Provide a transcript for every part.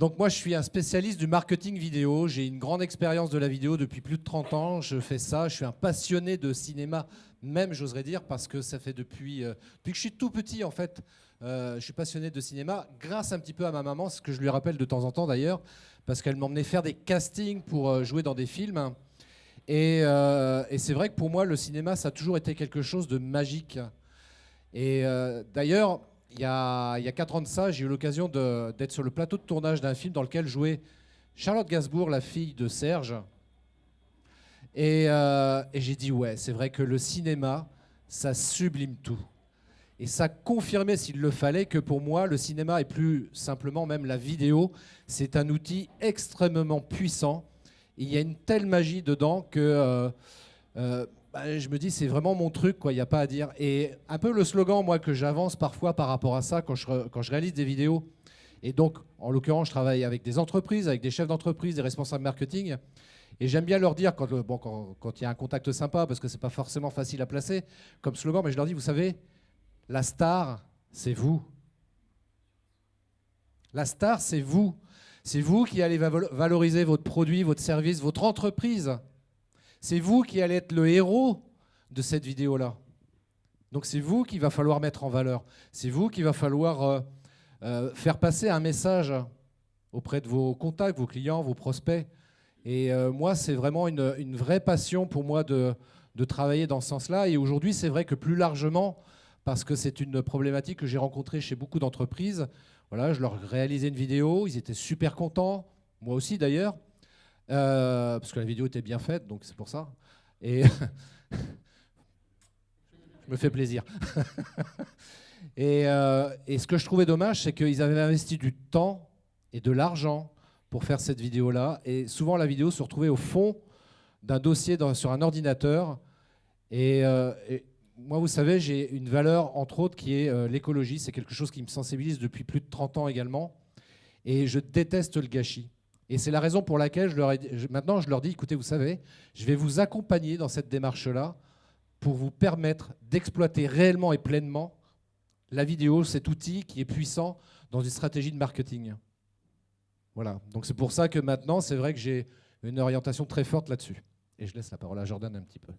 Donc moi, je suis un spécialiste du marketing vidéo. J'ai une grande expérience de la vidéo depuis plus de 30 ans. Je fais ça. Je suis un passionné de cinéma, même j'oserais dire, parce que ça fait depuis, euh, que je suis tout petit, en fait. Euh, je suis passionné de cinéma, grâce un petit peu à ma maman, ce que je lui rappelle de temps en temps d'ailleurs, parce qu'elle m'emmenait faire des castings pour euh, jouer dans des films. Et c'est vrai que pour moi, le cinéma, ça a toujours été quelque chose de magique. Et d'ailleurs, il y, a, il 4 ans de ça, j'ai eu l'occasion d'être sur le plateau de tournage d'un film dans lequel jouait Charlotte Gainsbourg, la fille de Serge. Euh, et, j'ai dit, ouais, c'est vrai que le cinéma, ça sublime tout. Et ça confirmait, s'il le fallait, que pour moi, le cinéma, et plus simplement même la vidéo, c'est un outil extrêmement puissant. Il y a une telle magie dedans que euh, euh, bah, je me dis c'est vraiment mon truc, quoi. Il n'y a pas à dire. Et un peu le slogan, moi, que j'avance parfois par rapport à ça quand je, quand je réalise des vidéos. Et donc, en l'occurrence, je travaille avec des entreprises, avec des chefs d'entreprise, des responsables marketing. Et j'aime bien leur dire, quand, bon, quand, il y a un contact sympa, parce que c'est pas forcément facile à placer comme slogan, mais je leur dis, vous savez, la star, c'est vous. La star, c'est vous. C'est vous qui allez valoriser votre produit, votre service, votre entreprise. C'est vous qui allez être le héros de cette vidéo-là. Donc c'est vous qu'il va falloir mettre en valeur. C'est vous qu'il va falloir euh, euh, faire passer un message auprès de vos contacts, vos clients, vos prospects. Et euh, moi, c'est vraiment une, vraie passion pour moi de, de travailler dans ce sens-là. Et aujourd'hui, c'est vrai que plus largement, parce que c'est une problématique que j'ai rencontrée chez beaucoup d'entreprises, voilà, je leur réalisais une vidéo, ils étaient super contents, moi aussi d'ailleurs. Euh, parce que la vidéo était bien faite, donc c'est pour ça. Et je me fais plaisir. Euh, et, ce que je trouvais dommage, c'est qu'ils avaient investi du temps et de l'argent pour faire cette vidéo-là. Et souvent, la vidéo se retrouvait au fond d'un dossier sur un ordinateur. Euh, et, moi, vous savez, j'ai une valeur, entre autres, qui est l'écologie. C'est quelque chose qui me sensibilise depuis plus de 30 ans également. Et je déteste le gâchis. Et c'est la raison pour laquelle je leur ai, maintenant je leur dis, écoutez, vous savez, je vais vous accompagner dans cette démarche-là pour vous permettre d'exploiter réellement et pleinement la vidéo, cet outil qui est puissant dans une stratégie de marketing. Voilà, donc c'est pour ça que maintenant, c'est vrai que j'ai une orientation très forte là-dessus. Et je laisse la parole à Jordan un petit peu.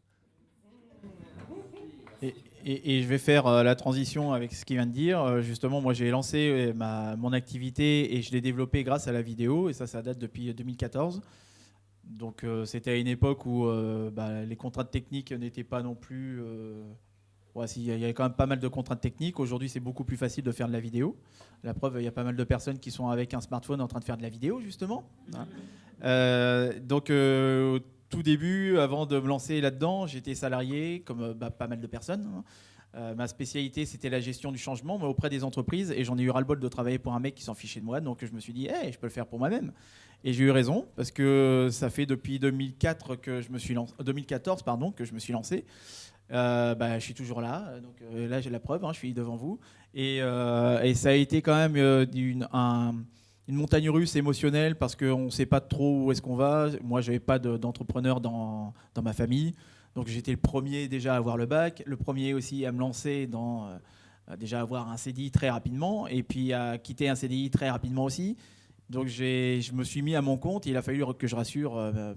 Je vais faire euh, la transition avec ce qu'il vient de dire. Euh, justement, moi, j'ai lancé euh, ma, mon activité et je l'ai développée grâce à la vidéo. Et ça, ça date depuis 2014. Donc, c'était à une époque où bah, les contraintes techniques n'étaient pas non plus... Ouais, il y avait quand même pas mal de contraintes techniques. Aujourd'hui, c'est beaucoup plus facile de faire de la vidéo. La preuve, il y a pas mal de personnes qui sont avec un smartphone en train de faire de la vidéo, justement. Hein. donc, tout début, avant de me lancer là-dedans, j'étais salarié, comme euh, bah, pas mal de personnes. Hein. Euh, ma spécialité, c'était la gestion du changement auprès des entreprises. Et j'en ai eu ras-le-bol de travailler pour un mec qui s'en fichait de moi. Donc je me suis dit, hey, je peux le faire pour moi-même. Et j'ai eu raison, parce que ça fait depuis 2004 que je me suis 2014 pardon, que je me suis lancé. Euh, bah, je suis toujours là. Donc là, j'ai la preuve, hein, je suis devant vous. Et, et, ça a été quand même une, un une montagne russe émotionnelle parce qu'on ne sait pas trop où est-ce qu'on va. Moi, je n'avais pas d'entrepreneur dans, ma famille. Donc j'étais le premier déjà à avoir le bac, le premier aussi à me lancer dans euh, déjà avoir un CDI très rapidement et puis à quitter un CDI très rapidement aussi. Donc je me suis mis à mon compte. il a fallu que je rassure euh,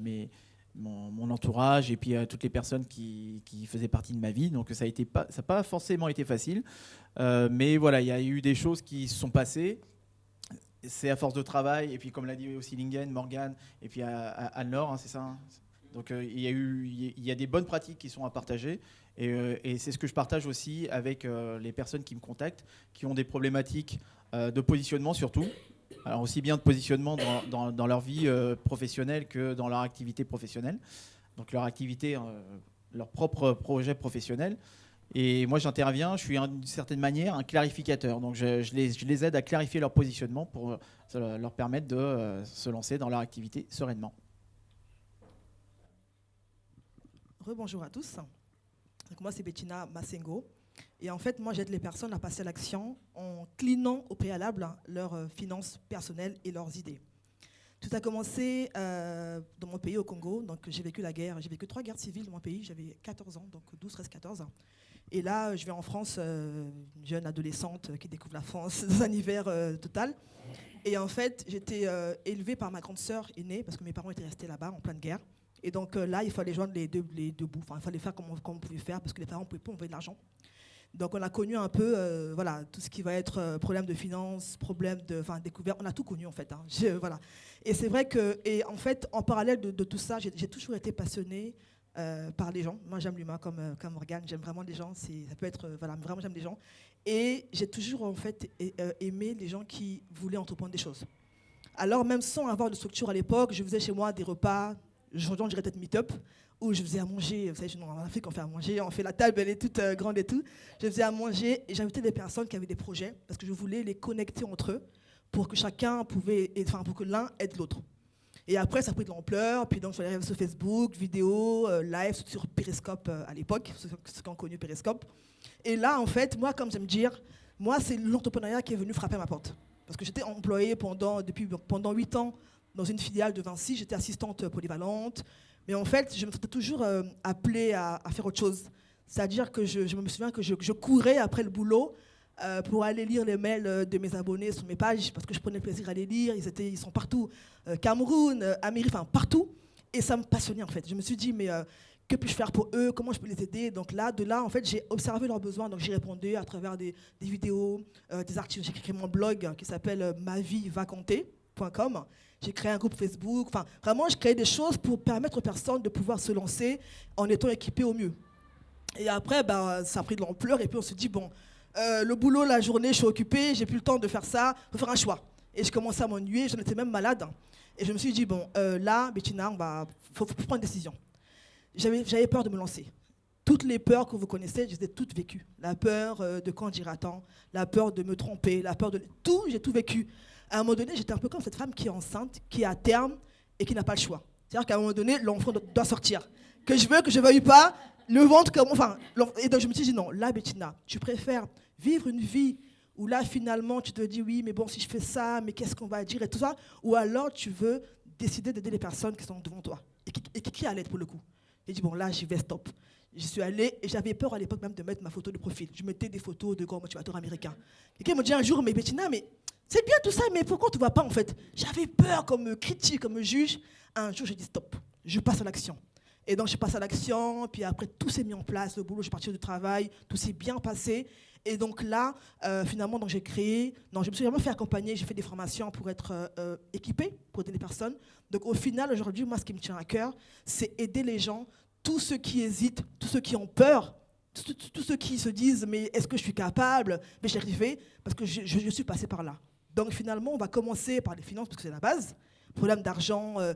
mon, entourage et puis euh, toutes les personnes qui, faisaient partie de ma vie. Donc ça n'a pas, pas forcément été facile. mais voilà, il y a eu des choses qui se sont passées c'est à force de travail, et puis comme l'a dit aussi Lingen, Morgan, et puis Anne-Laure, hein, c'est ça hein. Donc euh, il, y a eu, il y a des bonnes pratiques qui sont à partager, et, euh, c'est ce que je partage aussi avec euh, les personnes qui me contactent, qui ont des problématiques de positionnement surtout, alors aussi bien de positionnement dans, dans leur vie professionnelle que dans leur activité professionnelle, donc leur activité, leur propre projet professionnel. Et moi, j'interviens, je suis d'une certaine manière un clarificateur. Donc, je, les, aide à clarifier leur positionnement pour euh, leur permettre de euh, se lancer dans leur activité sereinement. Rebonjour à tous. Donc, moi, c'est Bettina Massengo. Et en fait, moi, j'aide les personnes à passer à l'action en clinant au préalable leurs euh, finances personnelles et leurs idées. Tout a commencé dans mon pays, au Congo. Donc, j'ai vécu la guerre. J'ai vécu trois guerres civiles dans mon pays. J'avais 14 ans, donc 12, 13, 14 ans. Et là, je vais en France, euh, une jeune adolescente qui découvre la France dans un hiver euh, total. Et en fait, j'étais euh, élevée par ma grande sœur aînée, parce que mes parents étaient restés là-bas en pleine guerre. Et donc là, il fallait joindre les deux, bouts. Il fallait faire comme on, pouvait faire, parce que les parents ne pouvaient pas envoyer de l'argent. Donc on a connu un peu voilà, tout ce qui va être problème de finances, problème de enfin, découverte. On a tout connu en fait. Hein. voilà. Et c'est vrai que, et en fait, en parallèle de tout ça, j'ai toujours été passionnée euh, par les gens. Moi, j'aime l'humain comme, euh, comme Morgane, j'aime vraiment les gens. Ça peut être, euh, voilà, vraiment, j'aime les gens. Et j'ai toujours, en fait, aimé les gens qui voulaient entreprendre des choses. Alors, même sans avoir de structure à l'époque, je faisais chez moi des repas, on dirait peut-être meet-up, où je faisais à manger. Vous savez, en Afrique, on fait à manger, on fait la table, elle est toute grande et tout. Je faisais à manger et j'invitais des personnes qui avaient des projets parce que je voulais les connecter entre eux pour que chacun pouvait, enfin, pour que l'un aide l'autre. Et après, ça a pris de l'ampleur. Puis donc, suis arrivée sur Facebook, vidéo, euh, live sur Periscope euh, à l'époque, ceux, qui ont connu Periscope. Et là, en fait, moi, comme j'aime dire, moi, c'est l'entrepreneuriat qui est venu frapper à ma porte. Parce que j'étais employée pendant, depuis, pendant 8 ans dans une filiale de Vinci. J'étais assistante polyvalente. Mais en fait, je me sentais toujours euh, appelée à, faire autre chose. C'est-à-dire que je, me souviens que je courais après le boulot euh, pour aller lire les mails euh, de mes abonnés sur mes pages, parce que je prenais plaisir à les lire. Ils, étaient, ils sont partout, euh, Cameroun, Amérique, enfin partout. Et ça me passionnait en fait. Je me suis dit, mais que puis-je faire pour eux? Comment je peux les aider? Donc là, de là, en fait, j'ai observé leurs besoins. Donc j'ai répondu à travers des, vidéos, des articles. J'ai créé mon blog qui s'appelle mavivaconter.com. J'ai créé un groupe Facebook. Enfin, vraiment, je créais des choses pour permettre aux personnes de pouvoir se lancer en étant équipées au mieux. Et après, ben, ça a pris de l'ampleur. Et puis on se dit, bon, euh, le boulot, la journée, je suis occupée, j'ai plus le temps de faire ça, il faut faire un choix. Et je commençais à m'ennuyer, j'en étais même malade. Et je me suis dit, bon, euh, là, Bettina, il faut, prendre une décision. J'avais peur de me lancer. Toutes les peurs que vous connaissez, je les ai toutes vécues. La peur euh, de quand tant, la peur de me tromper, la peur de... Tout, j'ai tout vécu. À un moment donné, j'étais un peu comme cette femme qui est enceinte, qui est à terme et qui n'a pas le choix. C'est-à-dire qu'à un moment donné, l'enfant doit sortir. Que je veux, que je ne veuille pas, le ventre comme... Enfin, et donc je me suis dit, non, là, Bettina, tu préfères vivre une vie où là, finalement, tu te dis, oui, mais bon, si je fais ça, mais qu'est-ce qu'on va dire et tout ça, ou alors tu veux décider d'aider les personnes qui sont devant toi et qui, et qui, à l'aide pour le coup. J'ai dit, bon, là, j'y vais, stop. J'y suis allée et j'avais peur à l'époque même de mettre ma photo de profil. Je mettais des photos de grands motivateurs américains. Quelqu'un me dit un jour, mais Bettina, mais c'est bien tout ça, mais pourquoi tu ne vois pas en fait? J'avais peur comme critique, comme juge. Un jour, j'ai dit, stop, je passe à l'action. Et donc, je passe à l'action, puis après, tout s'est mis en place, le boulot, je suis partie du travail, tout s'est bien passé. Et donc là, euh, finalement, j'ai créé, non, je me suis vraiment fait accompagner, j'ai fait des formations pour être euh, euh, équipée, pour aider les personnes. Donc au final, aujourd'hui, moi, ce qui me tient à cœur, c'est aider les gens, tous ceux qui hésitent, tous ceux qui ont peur, tous, ceux qui se disent, mais est-ce que je suis capable? Mais j'y arrivé parce que je, suis passé par là. Donc finalement, on va commencer par les finances, parce que c'est la base problème d'argent, euh,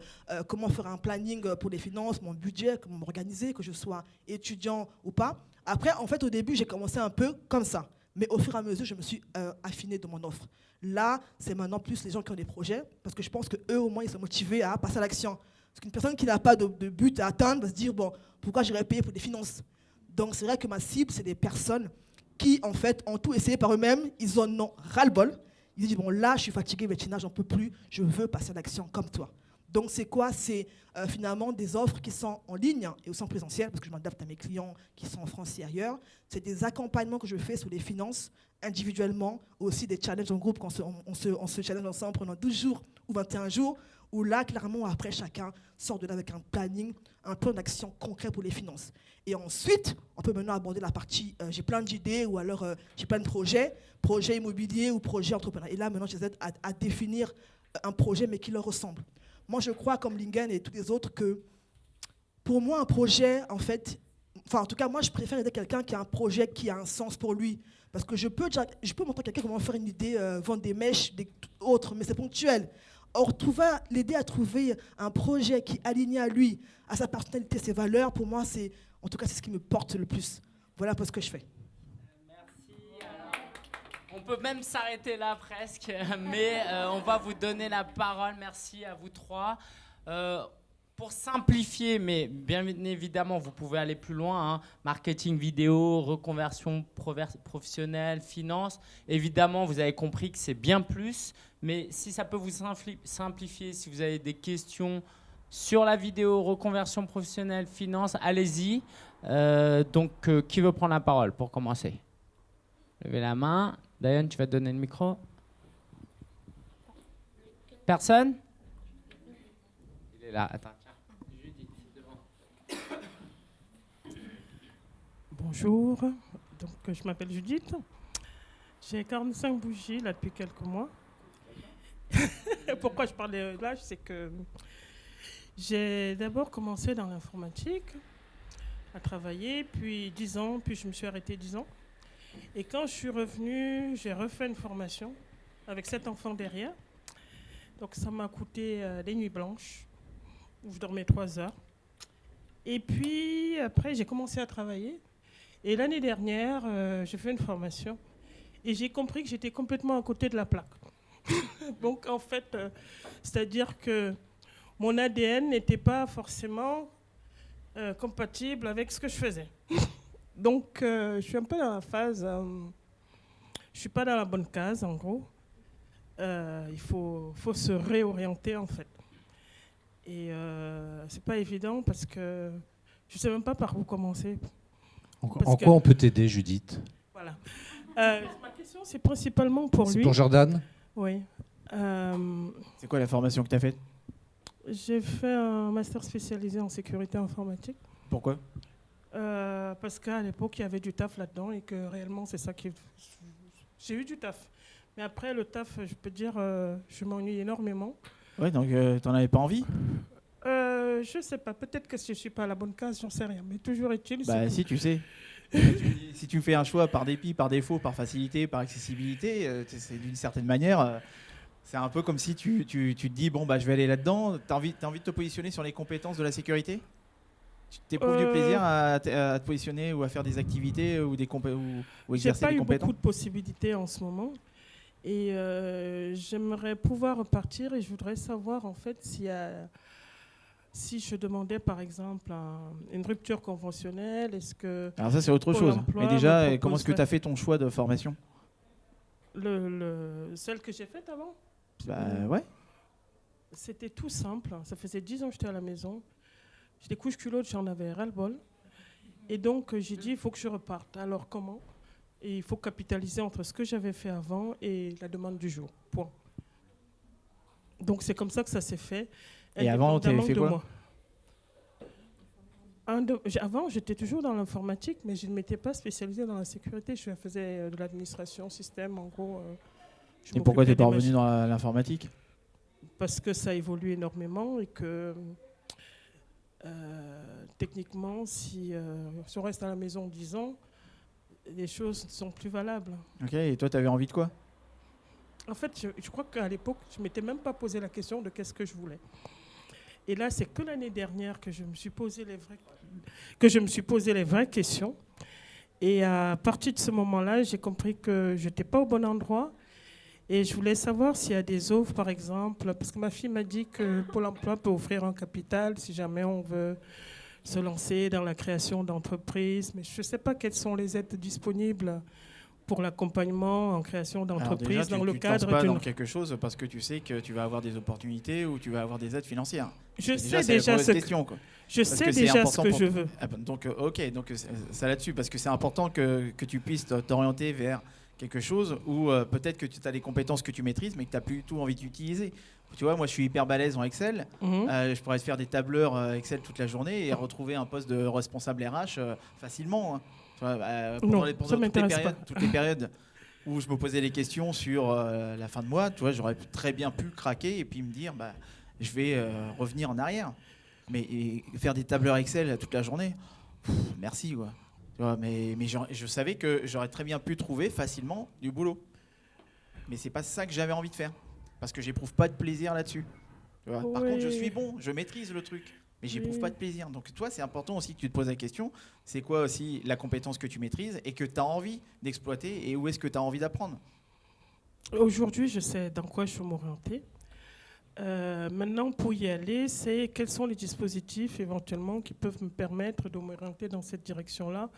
comment faire un planning pour les finances, mon budget, comment m'organiser, que je sois étudiant ou pas. Après, en fait, au début, j'ai commencé un peu comme ça. Mais au fur et à mesure, je me suis euh, affinée de mon offre. Là, c'est maintenant plus les gens qui ont des projets, parce que je pense qu'eux, au moins, ils sont motivés à passer à l'action. Parce qu'une personne qui n'a pas de, but à atteindre va se dire, bon, pourquoi j'irais payer pour des finances? Donc, c'est vrai que ma cible, c'est des personnes qui, en fait, ont tout essayé par eux-mêmes, ils en ont ras-le-bol, il dit, bon, là, je suis fatigué, Bettina, j'en peux plus, je veux passer à l'action comme toi. Donc, c'est quoi? C'est euh, finalement des offres qui sont en ligne et aussi en présentiel, parce que je m'adapte à mes clients qui sont en France et ailleurs. C'est des accompagnements que je fais sur les finances individuellement, aussi des challenges en groupe, on se, on, se, on se challenge ensemble pendant 12 jours ou 21 jours, où là, clairement, après, chacun sort de là avec un planning, un plan d'action concret pour les finances. Et ensuite, on peut maintenant aborder la partie euh, j'ai plein d'idées ou alors euh, j'ai plein de projets, projet immobilier ou projet entrepreneur. Et là, maintenant, je les aide à, définir un projet, mais qui leur ressemble. Moi, je crois, comme Lingen et tous les autres, que pour moi, un projet, en fait, enfin, en tout cas, moi, je préfère aider quelqu'un qui a un projet qui a un sens pour lui. Parce que je peux, je peux montrer à quelqu'un comment faire une idée, euh, vendre des mèches, des autres, mais c'est ponctuel. Or, l'aider à trouver un projet qui est à lui, à sa personnalité, ses valeurs, pour moi, c'est, en tout cas, c'est ce qui me porte le plus. Voilà pour ce que je fais. Peut même s'arrêter là presque, mais euh, on va vous donner la parole. Merci à vous trois. Euh, pour simplifier, mais bien évidemment, vous pouvez aller plus loin, hein. marketing vidéo, reconversion professionnelle, finance. Évidemment, vous avez compris que c'est bien plus, mais si ça peut vous simplifier, si vous avez des questions sur la vidéo reconversion professionnelle finance, allez-y. Euh, donc, qui veut prendre la parole pour commencer? Levez la main. Diane, tu vas te donner le micro. Personne? Il est là. Attends. Bonjour, donc je m'appelle Judith. J'ai 45 bougies là depuis quelques mois. Pourquoi je parle de l'âge C'est que j'ai d'abord commencé dans l'informatique, à travailler, puis 10 ans, puis je me suis arrêtée 10 ans. Et quand je suis revenue, j'ai refait une formation avec cet enfant derrière. Donc ça m'a coûté euh, des nuits blanches, où je dormais 3 heures. Et puis après, j'ai commencé à travailler. Et l'année dernière, euh, j'ai fait une formation et j'ai compris que j'étais complètement à côté de la plaque. Donc en fait, euh, c'est-à-dire que mon ADN n'était pas forcément compatible avec ce que je faisais. Donc je suis un peu dans la phase, je suis pas dans la bonne case en gros. il faut, faut se réorienter en fait. Et c'est pas évident parce que je sais même pas par où commencer. En, quoi on peut t'aider, Judith? Voilà. Euh, ma question, c'est principalement pour lui. C'est pour Jordan? Oui. Euh, c'est quoi la formation que tu as faite? J'ai fait un master spécialisé en sécurité informatique. Pourquoi? Euh, Parce qu'à l'époque, il y avait du taf là-dedans et que réellement, c'est ça qui. J'ai eu du taf. Mais après, le taf, je peux dire, je m'ennuie énormément. Ouais, donc tu n'en avais pas envie? Euh, je sais pas, peut-être que si je suis pas à la bonne case, j'en sais rien. Mais toujours est-il. Bah, si, tu sais. si tu fais un choix par dépit, par défaut, par facilité, par accessibilité, euh, c'est d'une certaine manière. Euh, c'est un peu comme si tu, tu, tu, te dis bon bah je vais aller là-dedans. T'as envie, as envie de te positionner sur les compétences de la sécurité? Tu t'éprouves du plaisir à, te positionner ou à faire des activités ou des ou, ou exercer pas eu beaucoup de possibilités en ce moment. Et j'aimerais pouvoir repartir et je voudrais savoir en fait a si je demandais par exemple une rupture conventionnelle, est-ce que... Alors ça c'est autre chose. Mais déjà, comment est-ce que tu as fait ton choix de formation? Le, Celle que j'ai faite avant? Bah ouais. C'était tout simple. Ça faisait 10 ans que j'étais à la maison. J'étais couche culotte, j'en avais ras-le-bol. Et donc j'ai dit, il faut que je reparte. Alors comment? Et il faut capitaliser entre ce que j'avais fait avant et la demande du jour. Point. Donc c'est comme ça que ça s'est fait. Et avant, tu avais fait quoi? Avant, j'étais toujours dans l'informatique, mais je ne m'étais pas spécialisée dans la sécurité. Je faisais euh, de l'administration, système, en gros. Euh, et pourquoi tu n'es pas revenu dans l'informatique? Parce que ça évolue énormément et que euh, techniquement, si, si, on reste à la maison 10 ans, les choses ne sont plus valables. Ok, et toi, tu avais envie de quoi? En fait, je, je crois qu'à l'époque, je ne m'étais même pas posé la question de qu'est-ce que je voulais. Et là, c'est que l'année dernière que je me suis posé les vraies, que je me suis posé les vraies questions. Et à partir de ce moment-là, j'ai compris que je n'étais pas au bon endroit. Et je voulais savoir s'il y a des offres, par exemple, parce que ma fille m'a dit que Pôle emploi peut offrir un capital si jamais on veut se lancer dans la création d'entreprises. Mais je ne sais pas quelles sont les aides disponibles pour l'accompagnement en création d'entreprises dans le cadre pas dans quelque chose parce que tu sais que tu vas avoir des opportunités ou tu vas avoir des aides financières. Je sais déjà ce question, que, je sais déjà ce que je veux. Ah, donc euh, ok, donc euh, ça là-dessus parce que c'est important que, que, tu puisses t'orienter vers quelque chose où euh, peut-être que tu as des compétences que tu maîtrises mais que tu n'as plus tout envie d'utiliser. Tu vois, moi je suis hyper balèze en Excel. Mhm. je pourrais faire des tableurs Excel toute la journée et retrouver un poste de responsable RH facilement. Hein. Pendant, les, toutes, les périodes, toutes, les périodes, où je me posais des questions sur euh, la fin de mois, tu vois, j'aurais très bien pu craquer et puis me dire, bah, je vais euh, revenir en arrière. Mais faire des tableurs Excel toute la journée, merci. Quoi. Tu vois, mais mais je savais que j'aurais très bien pu trouver facilement du boulot. Mais c'est pas ça que j'avais envie de faire. Parce que j'éprouve pas de plaisir là-dessus. Par contre, je suis bon, je maîtrise le truc mais j'éprouve pas de plaisir. Donc toi, c'est important aussi que tu te poses la question, c'est quoi aussi la compétence que tu maîtrises et que tu as envie d'exploiter et où est-ce que tu as envie d'apprendre? Aujourd'hui, je sais dans quoi je veux m'orienter. Euh, maintenant, pour y aller, c'est quels sont les dispositifs éventuellement qui peuvent me permettre de m'orienter dans cette direction-là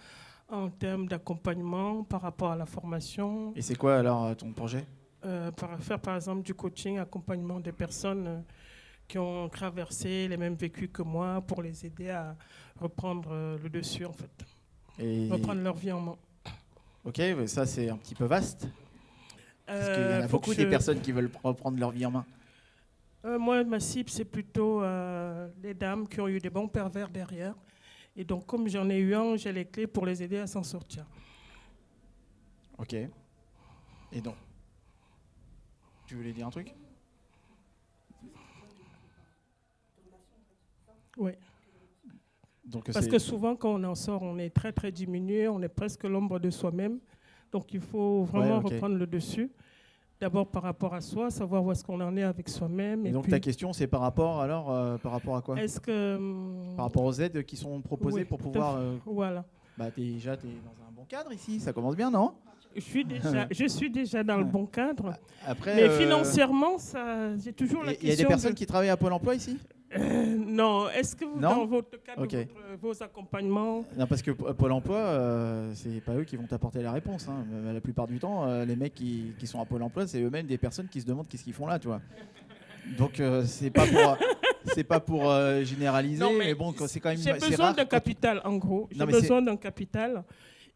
en termes d'accompagnement par rapport à la formation. Et c'est quoi alors ton projet? Euh, Faire par exemple du coaching, accompagnement des personnes qui ont traversé les mêmes vécus que moi pour les aider à reprendre euh, le dessus, en fait. Et... Reprendre leur vie en main. Ok, ça c'est un petit peu vaste. Parce qu'il y en Euh, a beaucoup que des je- personnes qui veulent reprendre leur vie en main. Euh, moi, ma cible, c'est plutôt euh, les dames qui ont eu des bons pervers derrière. Et donc, comme j'en ai eu un, j'ai les clés pour les aider à s'en sortir. Ok. Et donc Tu voulais dire un truc? Oui. Donc Parce que souvent, quand on en sort, on est très, très diminué, on est presque l'ombre de soi-même. Donc, il faut vraiment Ouais, reprendre le dessus. D'abord par rapport à soi, savoir où est-ce qu'on en est avec soi-même. Et Et, donc puis, ta question c'est par rapport alors euh, par rapport à quoi? Est-ce que... hum, Par rapport aux aides qui sont proposées Oui, pour pouvoir. euh, Voilà. bah déjà tu es dans un bon cadre ici, ça commence bien non? Je suis déjà, je suis déjà dans le bon cadre. Après. Mais euh, financièrement, ça, j'ai toujours la Il y, question. a des personnes de- qui travaillent à Pôle Emploi ici? Euh, non, est-ce que vous, Non dans votre cadre, votre- vos accompagnements, Non, parce que P- Pôle Emploi, euh, c'est pas eux qui vont t'apporter la réponse. hein. Euh, La plupart du temps, euh, les mecs qui, qui sont à Pôle Emploi, c'est eux-mêmes des personnes qui se demandent qu'est-ce qu'ils font là, tu vois. Donc euh, c'est pas pour, c'est pas pour euh, généraliser, Non, mais, mais bon, c'est quand même j'ai besoin d'un capital, en gros. J'ai mais besoin d'un capital.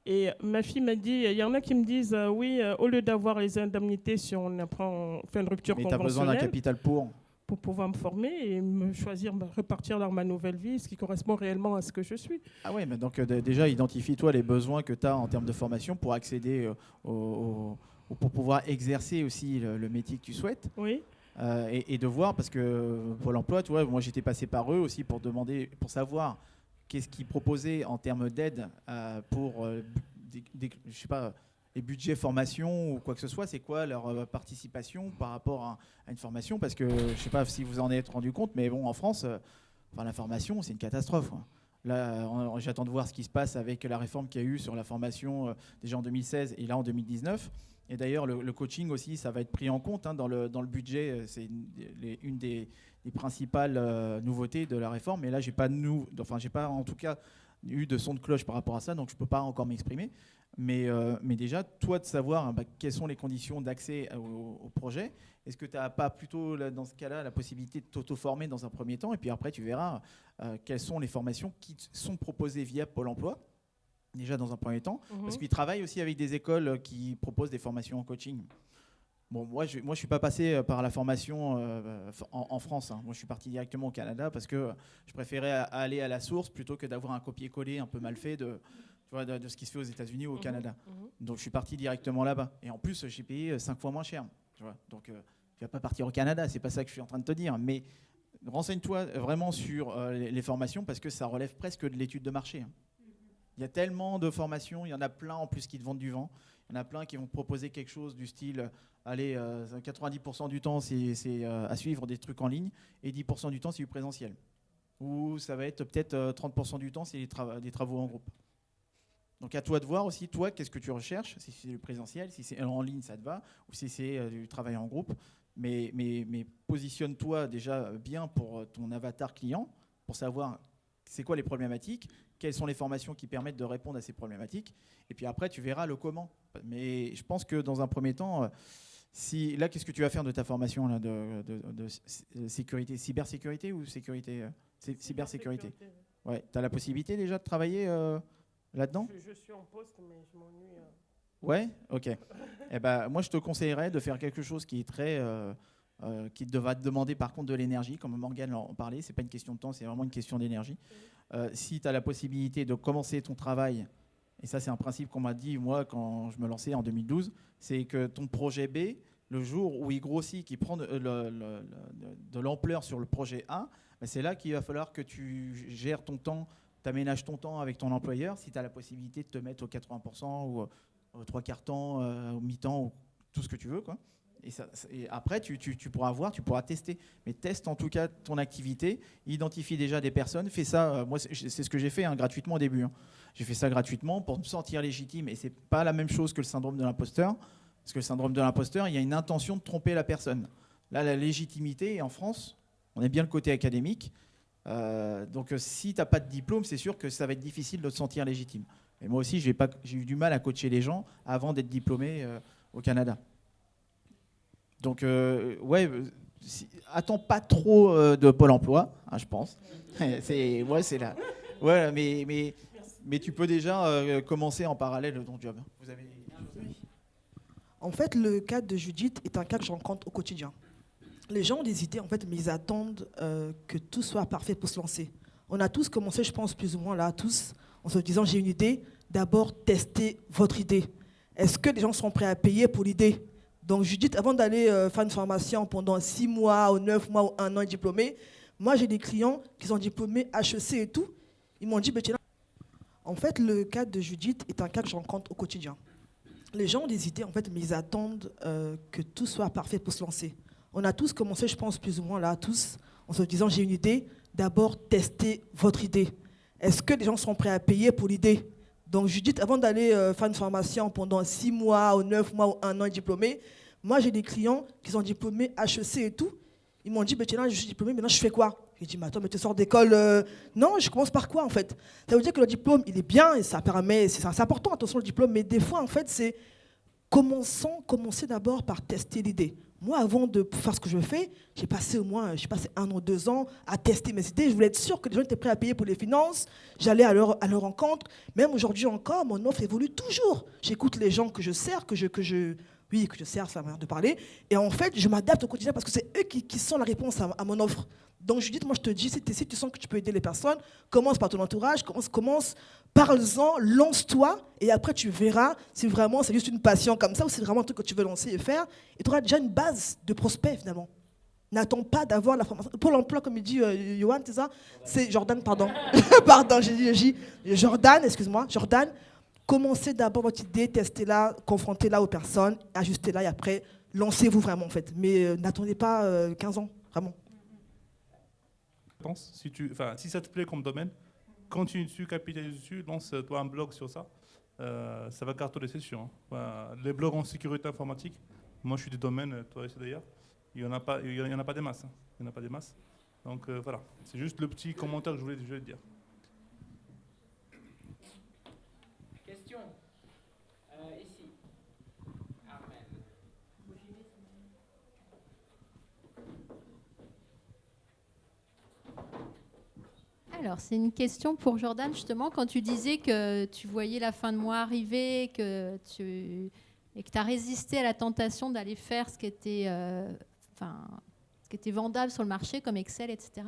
Et ma fille m'a dit, il y en a qui me disent, euh, oui, euh, au lieu d'avoir les indemnités si on apprend, on fait une rupture Mais t'as besoin d'un conventionnelle, capital pour. Pour pouvoir me former et me choisir, me repartir dans ma nouvelle vie, ce qui correspond réellement à ce que je suis. Ah ouais, mais donc euh, déjà identifie-toi les besoins que tu as en termes de formation pour accéder euh, au, pour pouvoir exercer aussi le, le métier que tu souhaites. Oui. Euh, et, et de voir parce que Pôle Emploi, tu vois, moi j'étais passé par eux aussi pour demander, pour savoir qu'est-ce qu'ils proposaient en termes d'aide euh, pour, euh, des- je sais pas, les budgets formation ou quoi que ce soit. C'est quoi leur euh, participation par rapport à, une formation? Parce que je sais pas si vous en êtes rendu compte, mais bon, en France, euh, enfin la formation, c'est une catastrophe. Là, j'attends de voir ce qui se passe avec la réforme qu'il y a eu sur la formation euh, déjà en 2016 et là en 2019. Et d'ailleurs, le, coaching aussi, ça va être pris en compte hein, dans, le, budget. C'est une, des, principales nouveautés de la réforme. Mais là, j'ai pas, enfin, pas en tout cas eu de son de cloche par rapport à ça, donc je peux pas encore m'exprimer. Mais, euh, mais déjà, toi, de savoir hein, bah, quelles sont les conditions d'accès au, au projet. Est-ce que tu n'as pas plutôt, là, dans ce cas-là, la possibilité de t'auto-former dans un premier temps Et puis après, tu verras euh, quelles sont les formations qui sont proposées via Pôle emploi, déjà dans un premier temps. Parce Mhm. qu'ils travaillent aussi avec des écoles euh, qui proposent des formations en coaching. Bon, moi, je ne moi, je suis pas passé par la formation euh, en, en France. hein. Moi, je suis parti directement au Canada parce que je préférais aller à la source plutôt que d'avoir un copier-coller un peu mal fait de, tu vois, de, de ce qui se fait aux États-Unis ou au Mhm. Canada. Mhm. Donc, je suis parti directement là-bas. Et en plus, j'ai payé 5 fois moins cher. Tu vois. Donc, euh, tu vas pas partir au Canada. C'est pas ça que je suis en train de te dire. Mais renseigne-toi vraiment sur euh, les, formations parce que ça relève presque de l'étude de marché. hein. Il y a tellement de formations, il y en a plein en plus qui te vendent du vent. Il y en a plein qui vont te proposer quelque chose du style, euh, allez, euh, 90% du temps c'est euh, à suivre des trucs en ligne et 10% du temps c'est du présentiel. Ou ça va être peut-être euh, 30% du temps c'est des travaux en groupe. Donc à toi de voir aussi, toi, qu'est-ce que tu recherches Si c'est du présentiel, si c'est en ligne, ça te va, ou si c'est euh, du travail en groupe. Mais, mais, mais positionne-toi déjà bien pour euh, ton avatar client, pour savoir c'est quoi les problématiques, quelles sont les formations qui permettent de répondre à ces problématiques. Et puis après, tu verras le comment. Mais je pense que dans un premier temps, euh, si là, qu'est-ce que tu vas faire de ta formation là, de, de- de sécurité, cybersécurité ou sécurité, cy- cybersécurité Ouais, tu as la possibilité déjà de travailler euh, là-dedans Je, je suis en poste, mais je m'ennuie. euh. Ouais, ok. eh ben, moi, je te conseillerais de faire quelque chose qui est très, euh, euh, qui va te demander par contre de l'énergie, comme Morgane en parlait. C'est pas une question de temps, c'est vraiment une question d'énergie. Euh, si tu as la possibilité de commencer ton travail, et ça, c'est un principe qu'on m'a dit moi quand je me lançais en 2012, c'est que ton projet B, le jour où il grossit, qu'il prend de, le- le- le- de l'ampleur sur le projet A, ben, c'est là qu'il va falloir que tu gères ton temps, tu aménages ton temps avec ton employeur, si tu as la possibilité de te mettre au 80% ou au trois quarts temps, euh, au mi-temps, ou tout ce que tu veux. Quoi. Et, après, tu, pourras voir, tu pourras tester. Mais teste en tout cas ton activité, identifie déjà des personnes, fais ça. euh, moi, c'est ce que j'ai fait hein, gratuitement au début. hein. J'ai fait ça gratuitement pour me sentir légitime. Et c'est pas la même chose que le syndrome de l'imposteur. Parce que le syndrome de l'imposteur, il y a une intention de tromper la personne. Là, la légitimité, en France, on est bien le côté académique. Euh, donc, euh, si tu n'as pas de diplôme, c'est sûr que ça va être difficile de te sentir légitime. Et moi aussi, j'ai eu du mal à coacher les gens avant d'être diplômé euh, au Canada. Donc, ouais, attends pas trop de Pôle emploi, hein, je pense. ouais, c'est là. Ouais, mais, mais, mais tu peux déjà commencer en parallèle ton job. En fait, le cas de Judith est un cas que je rencontre au quotidien. Les gens ont des idées, en fait, mais ils attendent euh, que tout soit parfait pour se lancer. On a tous commencé, je pense, plus ou moins là, tous, en se disant j'ai une idée, d'abord testez votre idée. Est-ce que les gens seront prêts à payer pour l'idée? Donc Judith, avant d'aller euh, faire une formation pendant six mois ou neuf mois ou un an et diplômé, moi j'ai des clients qui sont diplômés HEC et tout. Ils m'ont dit, Bettina, en fait, le cas de Judith est un cas que je rencontre au quotidien. Les gens ont des idées, en fait, mais ils attendent euh, que tout soit parfait pour se lancer. On a tous commencé, je pense, plus ou moins là, tous, en se disant j'ai une idée, d'abord testez votre idée. Est-ce que les gens seront prêts à payer pour l'idée? Donc Judith, avant d'aller euh, faire une formation pendant six mois ou neuf mois ou un an et diplômé, moi j'ai des clients qui sont diplômés HEC et tout. Ils m'ont dit, Bettina, je suis diplômé, maintenant je fais quoi? J'ai dit, mais attends, mais tu sors d'école euh, Non, je commence par quoi en fait? Ça veut dire que le diplôme, il est bien et ça permet, c'est important, attention le diplôme, mais des fois en fait c'est commençons, d'abord par tester l'idée. Moi, avant de faire ce que je fais, j'ai passé au moins, un ou deux ans à tester mes idées. Je voulais être sûr que les gens étaient prêts à payer pour les finances. J'allais à leur, à leur rencontre. Même aujourd'hui encore, mon offre évolue toujours. J'écoute les gens que je sers, que je, oui, que je sers, c'est la manière de parler. Et en fait, je m'adapte au quotidien parce que c'est eux qui, sont la réponse à, mon offre. Donc, Judith, moi, je te dis, si, si tu sens que tu peux aider les personnes, commence par ton entourage, commence, commence parle-en, lance-toi, et après, tu verras si vraiment c'est juste une passion comme ça ou c'est vraiment un truc que tu veux lancer et faire. Et tu auras déjà une base de prospects, finalement. N'attends pas d'avoir la formation. Pour l'emploi, comme il dit euh, Johan, c'est ça? C'est Jordan, pardon. pardon, j'ai dit, j'ai dit Jordan, excuse-moi, Jordan. Commencez d'abord votre idée, testez-la, confrontez-la aux personnes, ajustez-la et après, lancez-vous vraiment en fait. Mais euh, n'attendez pas euh, 15 ans, vraiment. pense. Si, tu, si ça te plaît comme domaine, continue dessus, capitalise dessus, lance-toi un blog sur ça. Euh, ça va cartonner, c'est sûr. hein. Les blogs en sécurité informatique, moi je suis du domaine, toi aussi d'ailleurs, il n'y en, a pas- y en a pas des masses. hein. Il n'y en a pas des masses. Donc euh, voilà, c'est juste le petit commentaire que je voulais, je voulais dire. Alors, c'est une question pour Jordan, justement, quand tu disais que tu voyais la fin de mois arriver, que tu et que tu as résisté à la tentation d'aller faire ce qui était, euh, enfin, ce qui était vendable sur le marché, comme Excel, etc.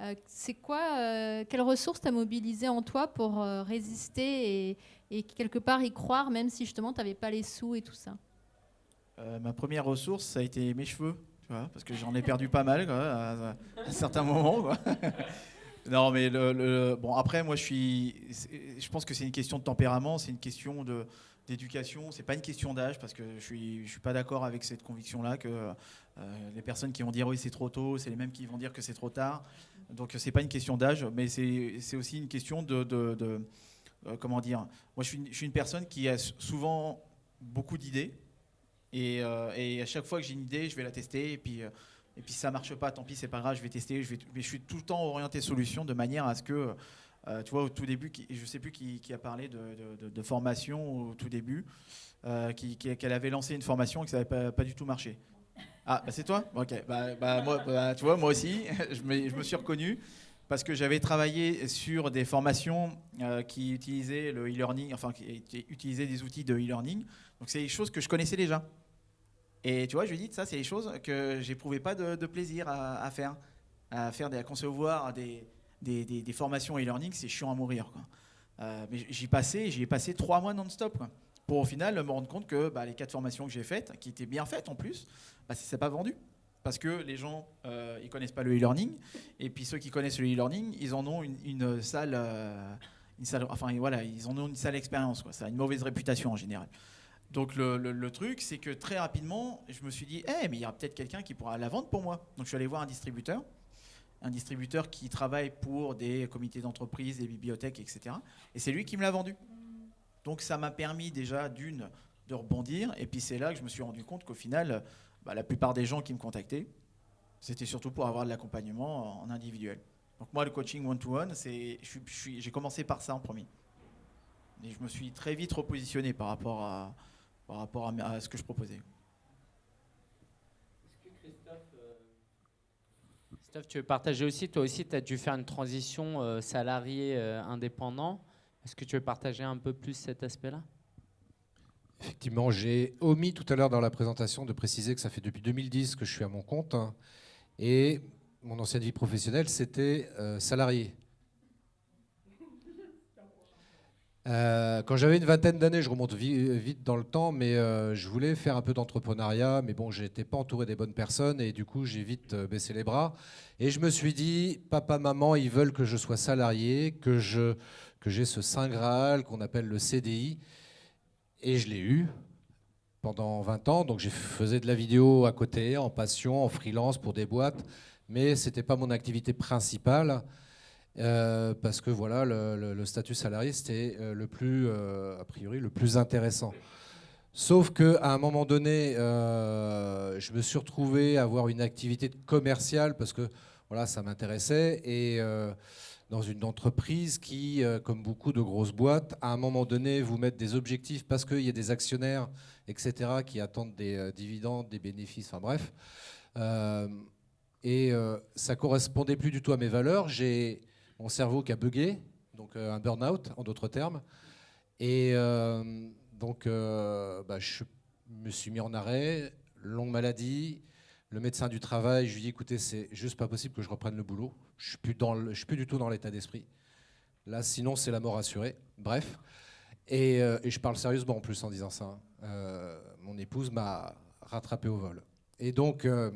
Euh, c'est quoi, euh, quelles ressources tu as mobilisées en toi pour euh, résister et, et quelque part y croire, même si justement tu n'avais pas les sous et tout ça? Euh, ma première ressource, ça a été mes cheveux, tu vois, parce que j'en ai perdu pas mal à, à certains moments. Non, mais bon, après, moi, je suis, je pense que c'est une question de tempérament, c'est une question de d'éducation, c'est pas une question d'âge, parce que je suis, je suis pas d'accord avec cette conviction-là que euh, les personnes qui vont dire oui c'est trop tôt, c'est les mêmes qui vont dire que c'est trop tard. Donc c'est pas une question d'âge, mais c'est aussi une question de, de- euh, comment dire. Moi, je suis, je suis une personne qui a souvent beaucoup d'idées. Et, euh, et à chaque fois que j'ai une idée, je vais la tester. Et puis, et puis si ça marche pas, tant pis, c'est pas grave, je vais tester. Je vais, mais je suis tout le temps orienté solution de manière à ce que, euh, tu vois, au tout début, qui, je sais plus qui, a parlé de, formation au tout début, euh, qu'elle avait lancé une formation et que ça n'avait pas, du tout marché. Ah, bah c'est toi? Ok. Bah, bah, moi, bah, tu vois, moi aussi, je me, suis reconnu parce que j'avais travaillé sur des formations euh, qui utilisaient le e-learning, enfin qui utilisaient des outils de e-learning. Donc c'est des choses que je connaissais déjà. Et tu vois, je lui dis, ça, c'est des choses que j'éprouvais pas de, de plaisir à, faire. À faire, des, à concevoir des, formations e-learning, c'est chiant à mourir. Euh, mais j'y passais, j'y ai passé trois mois non-stop. Pour au final me rendre compte que bah, les quatre formations que j'ai faites, qui étaient bien faites en plus, bah, ça pas vendu. Parce que les gens, euh, ils connaissent pas le e-learning. Et puis ceux qui connaissent le e-learning, ils en ont une, une salle, euh, une salle, enfin voilà, ils en ont une sale expérience. Ça a une mauvaise réputation en général. Donc le, truc, c'est que très rapidement, je me suis dit, Eh, mais il y a peut-être quelqu'un qui pourra la vendre pour moi. Donc je suis allé voir un distributeur, un distributeur qui travaille pour des comités d'entreprise, des bibliothèques, etc. Et c'est lui qui me l'a vendu. Donc ça m'a permis déjà d'une de rebondir, et puis c'est là que je me suis rendu compte qu'au final, bah, la plupart des gens qui me contactaient, c'était surtout pour avoir de l'accompagnement en individuel. Donc moi, le coaching one-to-one, j'ai commencé par ça en premier. Et je me suis très vite repositionné par rapport à, par rapport à, ce que je proposais. Est-ce que Christophe, euh, Christophe, tu veux partager aussi? Toi aussi, tu as dû faire une transition euh, salarié euh, indépendant. Est-ce que tu veux partager un peu plus cet aspect-là? Effectivement, j'ai omis tout à l'heure dans la présentation de préciser que ça fait depuis 2010 que je suis à mon compte. hein, et mon ancienne vie professionnelle, c'était euh, salarié. Euh, quand j'avais une vingtaine d'années, je remonte vi- vite dans le temps, mais euh, je voulais faire un peu d'entrepreneuriat, mais bon, j'étais pas entouré des bonnes personnes et du coup, j'ai vite euh, baissé les bras. Et je me suis dit, papa, maman, ils veulent que je sois salarié, que je que j'ai ce saint graal qu'on appelle le CDI, et je l'ai eu pendant 20 ans. Donc, j'ai faisais de la vidéo à côté, en passion, en freelance pour des boîtes, mais c'était pas mon activité principale. Euh, parce que voilà, le, statut salarié, c'était euh, le plus, euh, a priori, le plus intéressant. Sauf qu'à un moment donné, je me suis retrouvé à avoir une activité commerciale parce que voilà, ça m'intéressait. Et dans une entreprise qui, comme beaucoup de grosses boîtes, à un moment donné, vous mettent des objectifs parce qu'il y a des actionnaires, etc., qui attendent des dividendes, des bénéfices, enfin bref. Et euh, ça correspondait plus du tout à mes valeurs. J'ai mon cerveau qui a bugué, donc euh, un burn-out en d'autres termes. Et euh, donc donc, bah, je me suis mis en arrêt, longue maladie. Le médecin du travail, je lui ai dit, écoutez, c'est juste pas possible que je reprenne le boulot. Je suis plus dans le- je suis plus du tout dans l'état d'esprit. Là, sinon, c'est la mort assurée. Bref. Et, euh, je parle sérieusement en plus en disant ça. hein. Euh, mon épouse m'a rattrapé au vol. Et donc, euh,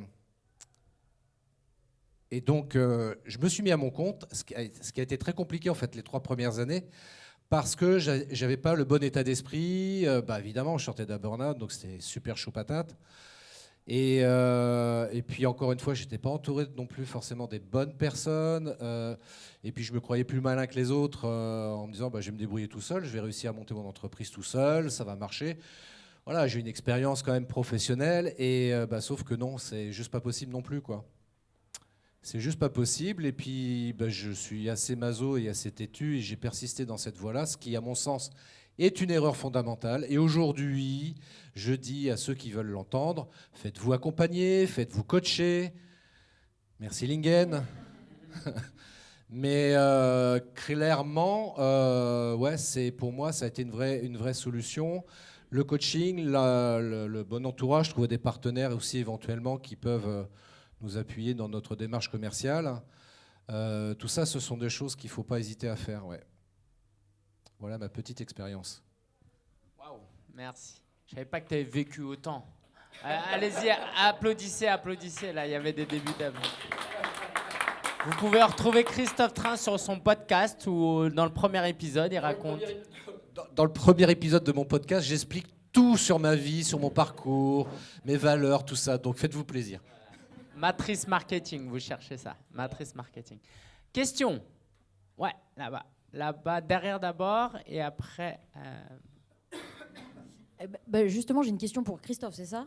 et donc euh, je me suis mis à mon compte, ce qui, a, été très compliqué en fait les trois premières années, parce que j'a- j'avais pas le bon état d'esprit. Euh, bah, évidemment, je sortais d'un burn-out, donc c'était super chaud patate. Et, euh, et puis encore une fois, j'étais pas entouré non plus forcément des bonnes personnes. et puis je me croyais plus malin que les autres en me disant bah, je vais me débrouiller tout seul, je vais réussir à monter mon entreprise tout seul, ça va marcher. Voilà, j'ai une expérience quand même professionnelle, et bah, sauf que non, c'est juste pas possible non plus quoi. C'est juste pas possible. Et puis, bah, je suis assez maso et assez têtu et j'ai persisté dans cette voie-là, ce qui, à mon sens, est une erreur fondamentale. Et aujourd'hui, je dis à ceux qui veulent l'entendre, faites-vous accompagner, faites-vous coacher. Merci Lingen. Mais euh, clairement, euh, ouais, c'est pour moi, ça a été une vraie, une vraie solution. Le coaching, le, le bon entourage, trouver des partenaires aussi éventuellement qui peuvent euh, nous appuyer dans notre démarche commerciale. Euh, tout ça, ce sont des choses qu'il ne faut pas hésiter à faire. Ouais. Voilà ma petite expérience. Waouh, merci. Je savais pas que tu avais vécu autant. Euh, Allez-y, applaudissez, applaudissez. Là, il y avait des débutables. Vous pouvez retrouver Christophe Train sur son podcast où, dans le premier épisode, il raconte. Dans le premier épisode de mon podcast, j'explique tout sur ma vie, sur mon parcours, mes valeurs, tout ça. Donc faites-vous plaisir. Matrice marketing, vous cherchez ça. Matrice marketing. Question. Ouais, là-bas. Là-bas, derrière d'abord et après. euh, Eh ben, bah, justement, j'ai une question pour Christophe, c'est ça?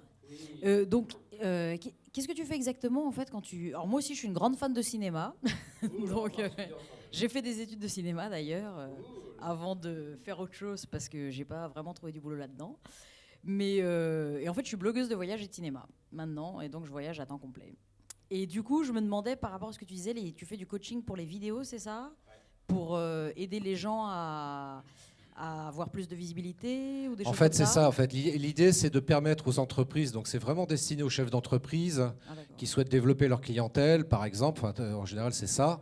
Euh, Donc, euh, qu'est- qu'est-ce que tu fais exactement en fait quand tu. Alors, moi aussi, je suis une grande fan de cinéma. donc, j'ai fait des études de cinéma d'ailleurs, avant de faire autre chose parce que j'ai pas vraiment trouvé du boulot là-dedans. Mais euh, et en fait, je suis blogueuse de voyage et de cinéma maintenant, et donc je voyage à temps complet. Et du coup, je me demandais par rapport à ce que tu disais, les- tu fais du coaching pour les vidéos, c'est ça? Pour euh, aider les gens à, à avoir plus de visibilité ou des En choses fait, c'est ça? En fait, L'i- l'idée, c'est de permettre aux entreprises. Donc, c'est vraiment destiné aux chefs d'entreprise Ah, qui souhaitent développer leur clientèle, par exemple. Enfin, en général, c'est ça.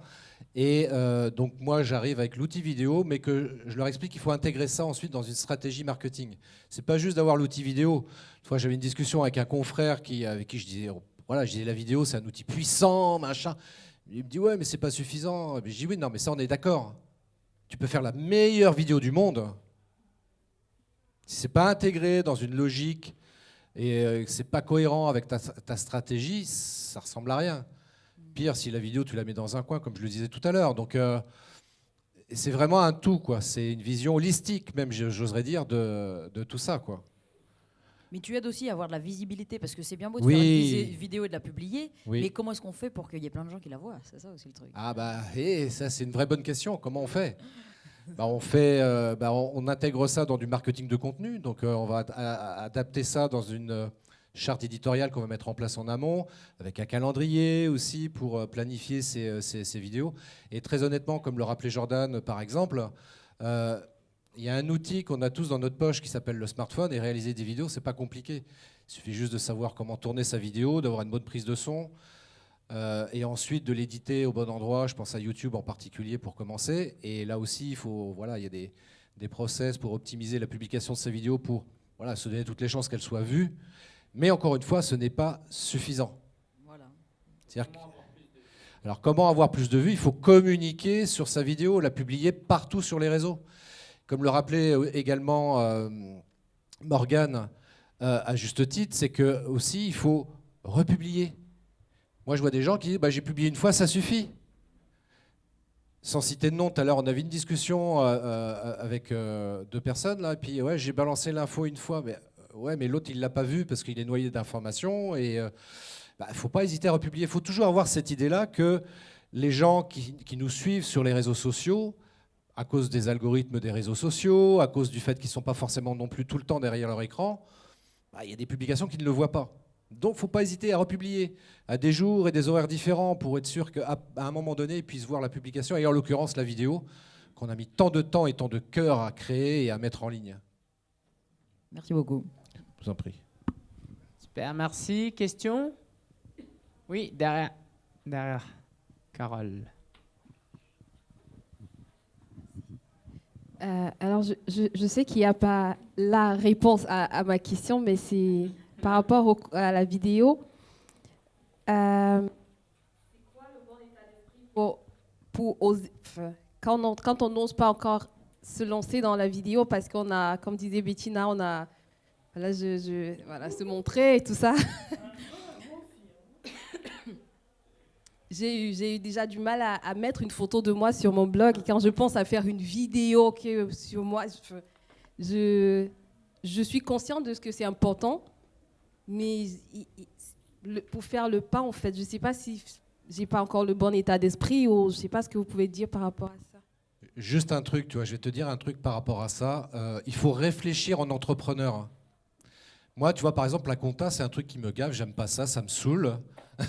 Et euh, donc, moi, j'arrive avec l'outil vidéo, mais que je leur explique qu'il faut intégrer ça ensuite dans une stratégie marketing. C'est pas juste d'avoir l'outil vidéo. Une fois, j'avais une discussion avec un confrère avec qui je disais, oh, voilà, je disais la vidéo, c'est un outil puissant, machin. Il me dit ouais, mais c'est pas suffisant. Je dis oui, non, mais ça, on est d'accord. Tu peux faire la meilleure vidéo du monde. Si c'est pas intégré dans une logique et euh, que c'est pas cohérent avec ta, ta stratégie, ça ressemble à rien. Pire, si la vidéo tu la mets dans un coin, comme je le disais tout à l'heure. Donc euh, c'est vraiment un tout, quoi. C'est une vision holistique, même j'oserais dire, de, de tout ça, quoi. Mais tu aides aussi à avoir de la visibilité parce que c'est bien beau de Oui. faire une vidéo et de la publier, Oui. mais comment est-ce qu'on fait pour qu'il y ait plein de gens qui la voient? C'est ça aussi le truc. Ah bah, et ça c'est une vraie bonne question. Comment on fait? Bah, on fait, euh, bah, on, on intègre ça dans du marketing de contenu. Donc euh, on va adapter ça dans une charte éditoriale qu'on va mettre en place en amont, avec un calendrier aussi pour euh, planifier ces, ces, vidéos. Et très honnêtement, comme le rappelait Jordan par exemple, il y a un outil qu'on a tous dans notre poche qui s'appelle le smartphone et réaliser des vidéos, c'est pas compliqué. Il suffit juste de savoir comment tourner sa vidéo, d'avoir une bonne prise de son euh, et ensuite de l'éditer au bon endroit. Je pense à YouTube en particulier pour commencer. Et là aussi, il faut, voilà, il y a des, des process pour optimiser la publication de sa vidéo pour voilà, se donner toutes les chances qu'elle soit vue. Mais encore une fois, ce n'est pas suffisant. Voilà. alors comment avoir plus de vues? Il faut communiquer sur sa vidéo, la publier partout sur les réseaux. Comme le rappelait euh, également euh, Morgane euh, à juste titre, c'est que aussi il faut republier. Moi, je vois des gens qui disent bah, j'ai publié une fois, ça suffit. Sans citer de nom, tout à l'heure, on avait une discussion avec deux personnes là, et puis ouais, j'ai balancé l'info une fois, mais ouais, mais l'autre il l'a pas vu parce qu'il est noyé d'informations et il bah, faut pas hésiter à republier. Il faut toujours avoir cette idée-là que les gens qui, qui, nous suivent sur les réseaux sociaux, à cause des algorithmes des réseaux sociaux, à cause du fait qu'ils ne sont pas forcément non plus tout le temps derrière leur écran, bah, il y a des publications qui ne le voient pas. Donc il ne faut pas hésiter à republier à des jours et des horaires différents pour être sûr qu'à un moment donné, ils puissent voir la publication, et en l'occurrence la vidéo, qu'on a mis tant de temps et tant de cœur à créer et à mettre en ligne. Merci beaucoup. Je vous en prie. Super, merci. Question? Oui, derrière. Derrière. Carole. Euh, alors, je, sais qu'il n'y a pas la réponse à, ma question, mais c'est par rapport à la vidéo. Euh, c'est quoi le bon état d'esprit pour, on quand on n'ose pas encore se lancer dans la vidéo parce qu'on a, comme disait Bettina, on a, voilà, je, je, voilà, se montrer et tout ça. j'ai eu, déjà du mal à, mettre une photo de moi sur mon blog. Quand je pense à faire une vidéo sur moi, je, je, suis consciente de ce que c'est important. Mais pour faire le pas, en fait, je ne sais pas si j'ai pas encore le bon état d'esprit ou je ne sais pas ce que vous pouvez dire par rapport à ça. Juste un truc, tu vois, je vais te dire un truc par rapport à ça. Euh, il faut réfléchir en entrepreneur. Moi, tu vois, par exemple, la compta, c'est un truc qui me gave, j'aime pas ça, ça me saoule.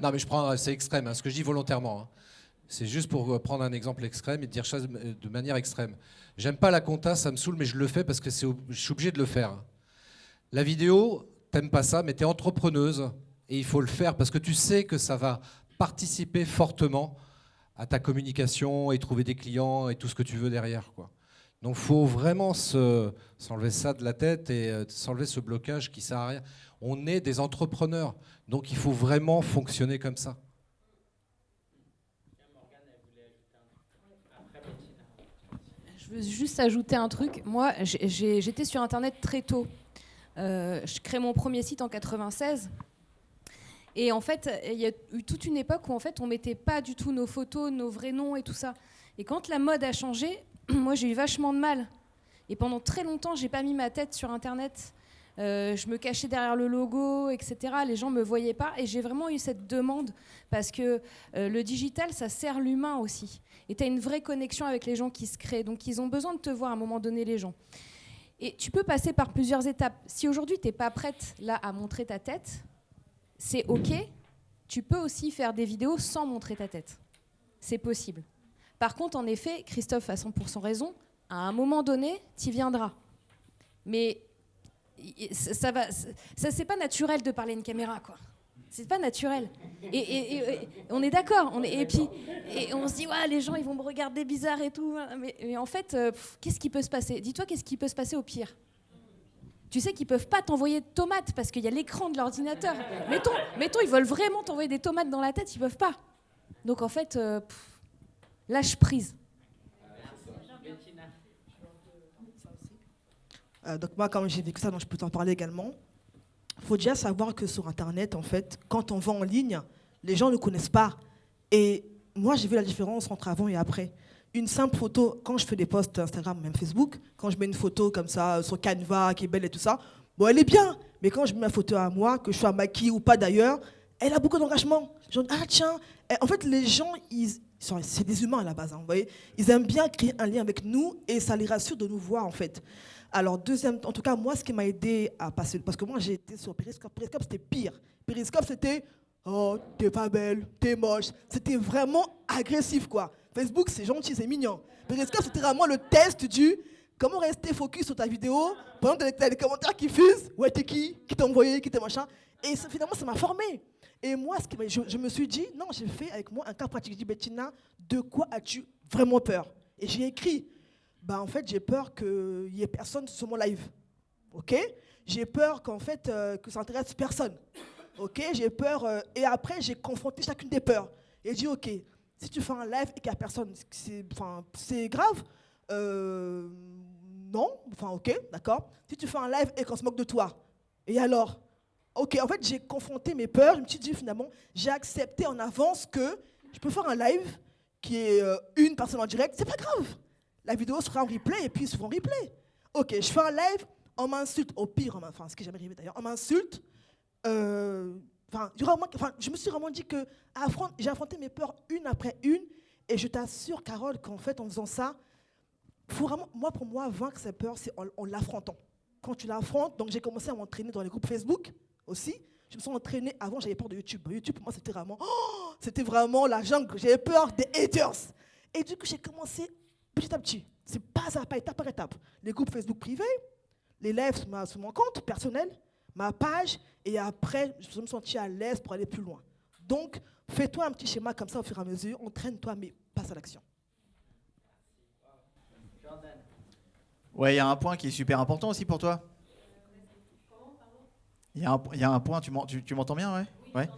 Non, mais je prends, c'est extrême, hein, ce que je dis volontairement. Hein. C'est juste pour euh, prendre un exemple extrême et dire ça de manière extrême. J'aime pas la compta, ça me saoule, mais je le fais parce que je suis obligé de le faire. La vidéo, t'aimes pas ça, mais tu es entrepreneuse et il faut le faire parce que tu sais que ça va participer fortement à ta communication et trouver des clients et tout ce que tu veux derrière. Quoi. Donc faut vraiment s'enlever ça de la tête et euh, s'enlever ce blocage qui sert à rien. On est des entrepreneurs. Donc il faut vraiment fonctionner comme ça. Je veux juste ajouter un truc. Moi, j'étais sur Internet très tôt. Euh, je crée mon premier site en 96. Et en fait, il y a eu toute une époque où en fait, on mettait pas du tout nos photos, nos vrais noms et tout ça. Et quand la mode a changé, moi, j'ai eu vachement de mal. Et pendant très longtemps, j'ai pas mis ma tête sur Internet. Euh, je me cachais derrière le logo, etc. Les gens me voyaient pas. Et j'ai vraiment eu cette demande parce que euh, le digital, ça sert l'humain aussi. Et tu as une vraie connexion avec les gens qui se créent. Donc ils ont besoin de te voir à un moment donné, les gens. Et tu peux passer par plusieurs étapes. Si aujourd'hui, tu n'es pas prête là à montrer ta tête, c'est OK. Tu peux aussi faire des vidéos sans montrer ta tête. C'est possible. Par contre, en effet, Christophe a 100% raison. À un moment donné, tu viendras. Mais ça va, ça c'est pas naturel de parler à une caméra, quoi. C'est pas naturel. Et, on est d'accord. On et puis, on se dit, ouais, les gens, ils vont me regarder bizarre et tout. Mais, en fait, euh, qu'est-ce qui peut se passer? Dis-toi, qu'est-ce qui peut se passer au pire? Tu sais qu'ils peuvent pas t'envoyer de tomates parce qu'il y a l'écran de l'ordinateur. Mettons, mettons, ils veulent vraiment t'envoyer des tomates dans la tête, ils peuvent pas. Donc en fait, euh, lâche prise. Euh, donc moi, comme j'ai vécu ça, donc je peux t'en parler également. Il faut déjà savoir que sur Internet, en fait, quand on vend en ligne, les gens ne connaissent pas. Et moi, j'ai vu la différence entre avant et après. Une simple photo, quand je fais des posts Instagram, même Facebook, quand je mets une photo comme ça sur Canva, qui est belle et tout ça, bon, elle est bien. Mais quand je mets ma photo à moi, que je sois maquillée ou pas d'ailleurs, elle a beaucoup d'engagement. ah tiens, en fait, les gens, ils, c'est des humains à la base, hein, vous voyez. Ils aiment bien créer un lien avec nous et ça les rassure de nous voir, en fait. Alors, deuxième, en tout cas, moi, ce qui m'a aidé à passer, parce que moi, j'ai été sur Periscope. Periscope, c'était pire. Periscope, c'était Oh, t'es pas belle, t'es moche. C'était vraiment agressif, quoi. Facebook, c'est gentil, c'est mignon. Periscope, c'était vraiment le test du comment rester focus sur ta vidéo pendant que t'as les commentaires qui fusent. Ouais, t'es qui? Qui t'a envoyé? Qui t'a machin? Et finalement, ça m'a formé. Et moi, je, je me suis dit, non, j'ai fait avec moi un cas pratique. J'ai dit, Bettina, de quoi as-tu vraiment peur? Et j'ai écrit, bah, en fait, j'ai peur qu'il n'y ait personne sur mon live. OK? J'ai peur qu'en fait, euh, que ça intéresse personne. OK? J'ai peur. euh, et après, j'ai confronté chacune des peurs. Et j'ai dit, OK, si tu fais un live et qu'il n'y a personne, c'est grave Euh, Non Enfin, OK, d'accord. Si tu fais un live et qu'on se moque de toi, et alors? Ok, en fait, j'ai confronté mes peurs. Je me suis dit, finalement, j'ai accepté en avance que je peux faire un live qui est euh, une personne en direct. C'est pas grave. La vidéo sera en replay et puis souvent en replay. Ok, je fais un live, on m'insulte. Au pire, enfin, ce qui est jamais arrivé d'ailleurs, on m'insulte. Euh, je me suis vraiment dit que j'ai affronté mes peurs une après une. Et je t'assure, Carole, qu'en fait, en faisant ça, faut vraiment, moi, pour moi, vaincre ses peurs, c'est en, en l'affrontant. Quand tu l'affrontes, donc j'ai commencé à m'entraîner dans les groupes Facebook aussi. Je me suis entraînée. Avant, j'avais peur de YouTube. YouTube, pour moi, c'était vraiment, oh, c'était vraiment la jungle. J'avais peur des haters. Et du coup, j'ai commencé petit à petit. C'est pas à pas, étape par étape. Les groupes Facebook privés, les lives sur, mon compte personnel, ma page, et après, je me sentis à l'aise pour aller plus loin. Donc, fais-toi un petit schéma comme ça au fur et à mesure, entraîne-toi, mais passe à l'action. Ouais, il y a un point qui est super important aussi pour toi. Il y, a un- il y a un point, tu m'en- tu tu m'entends bien, ouais? Ouais.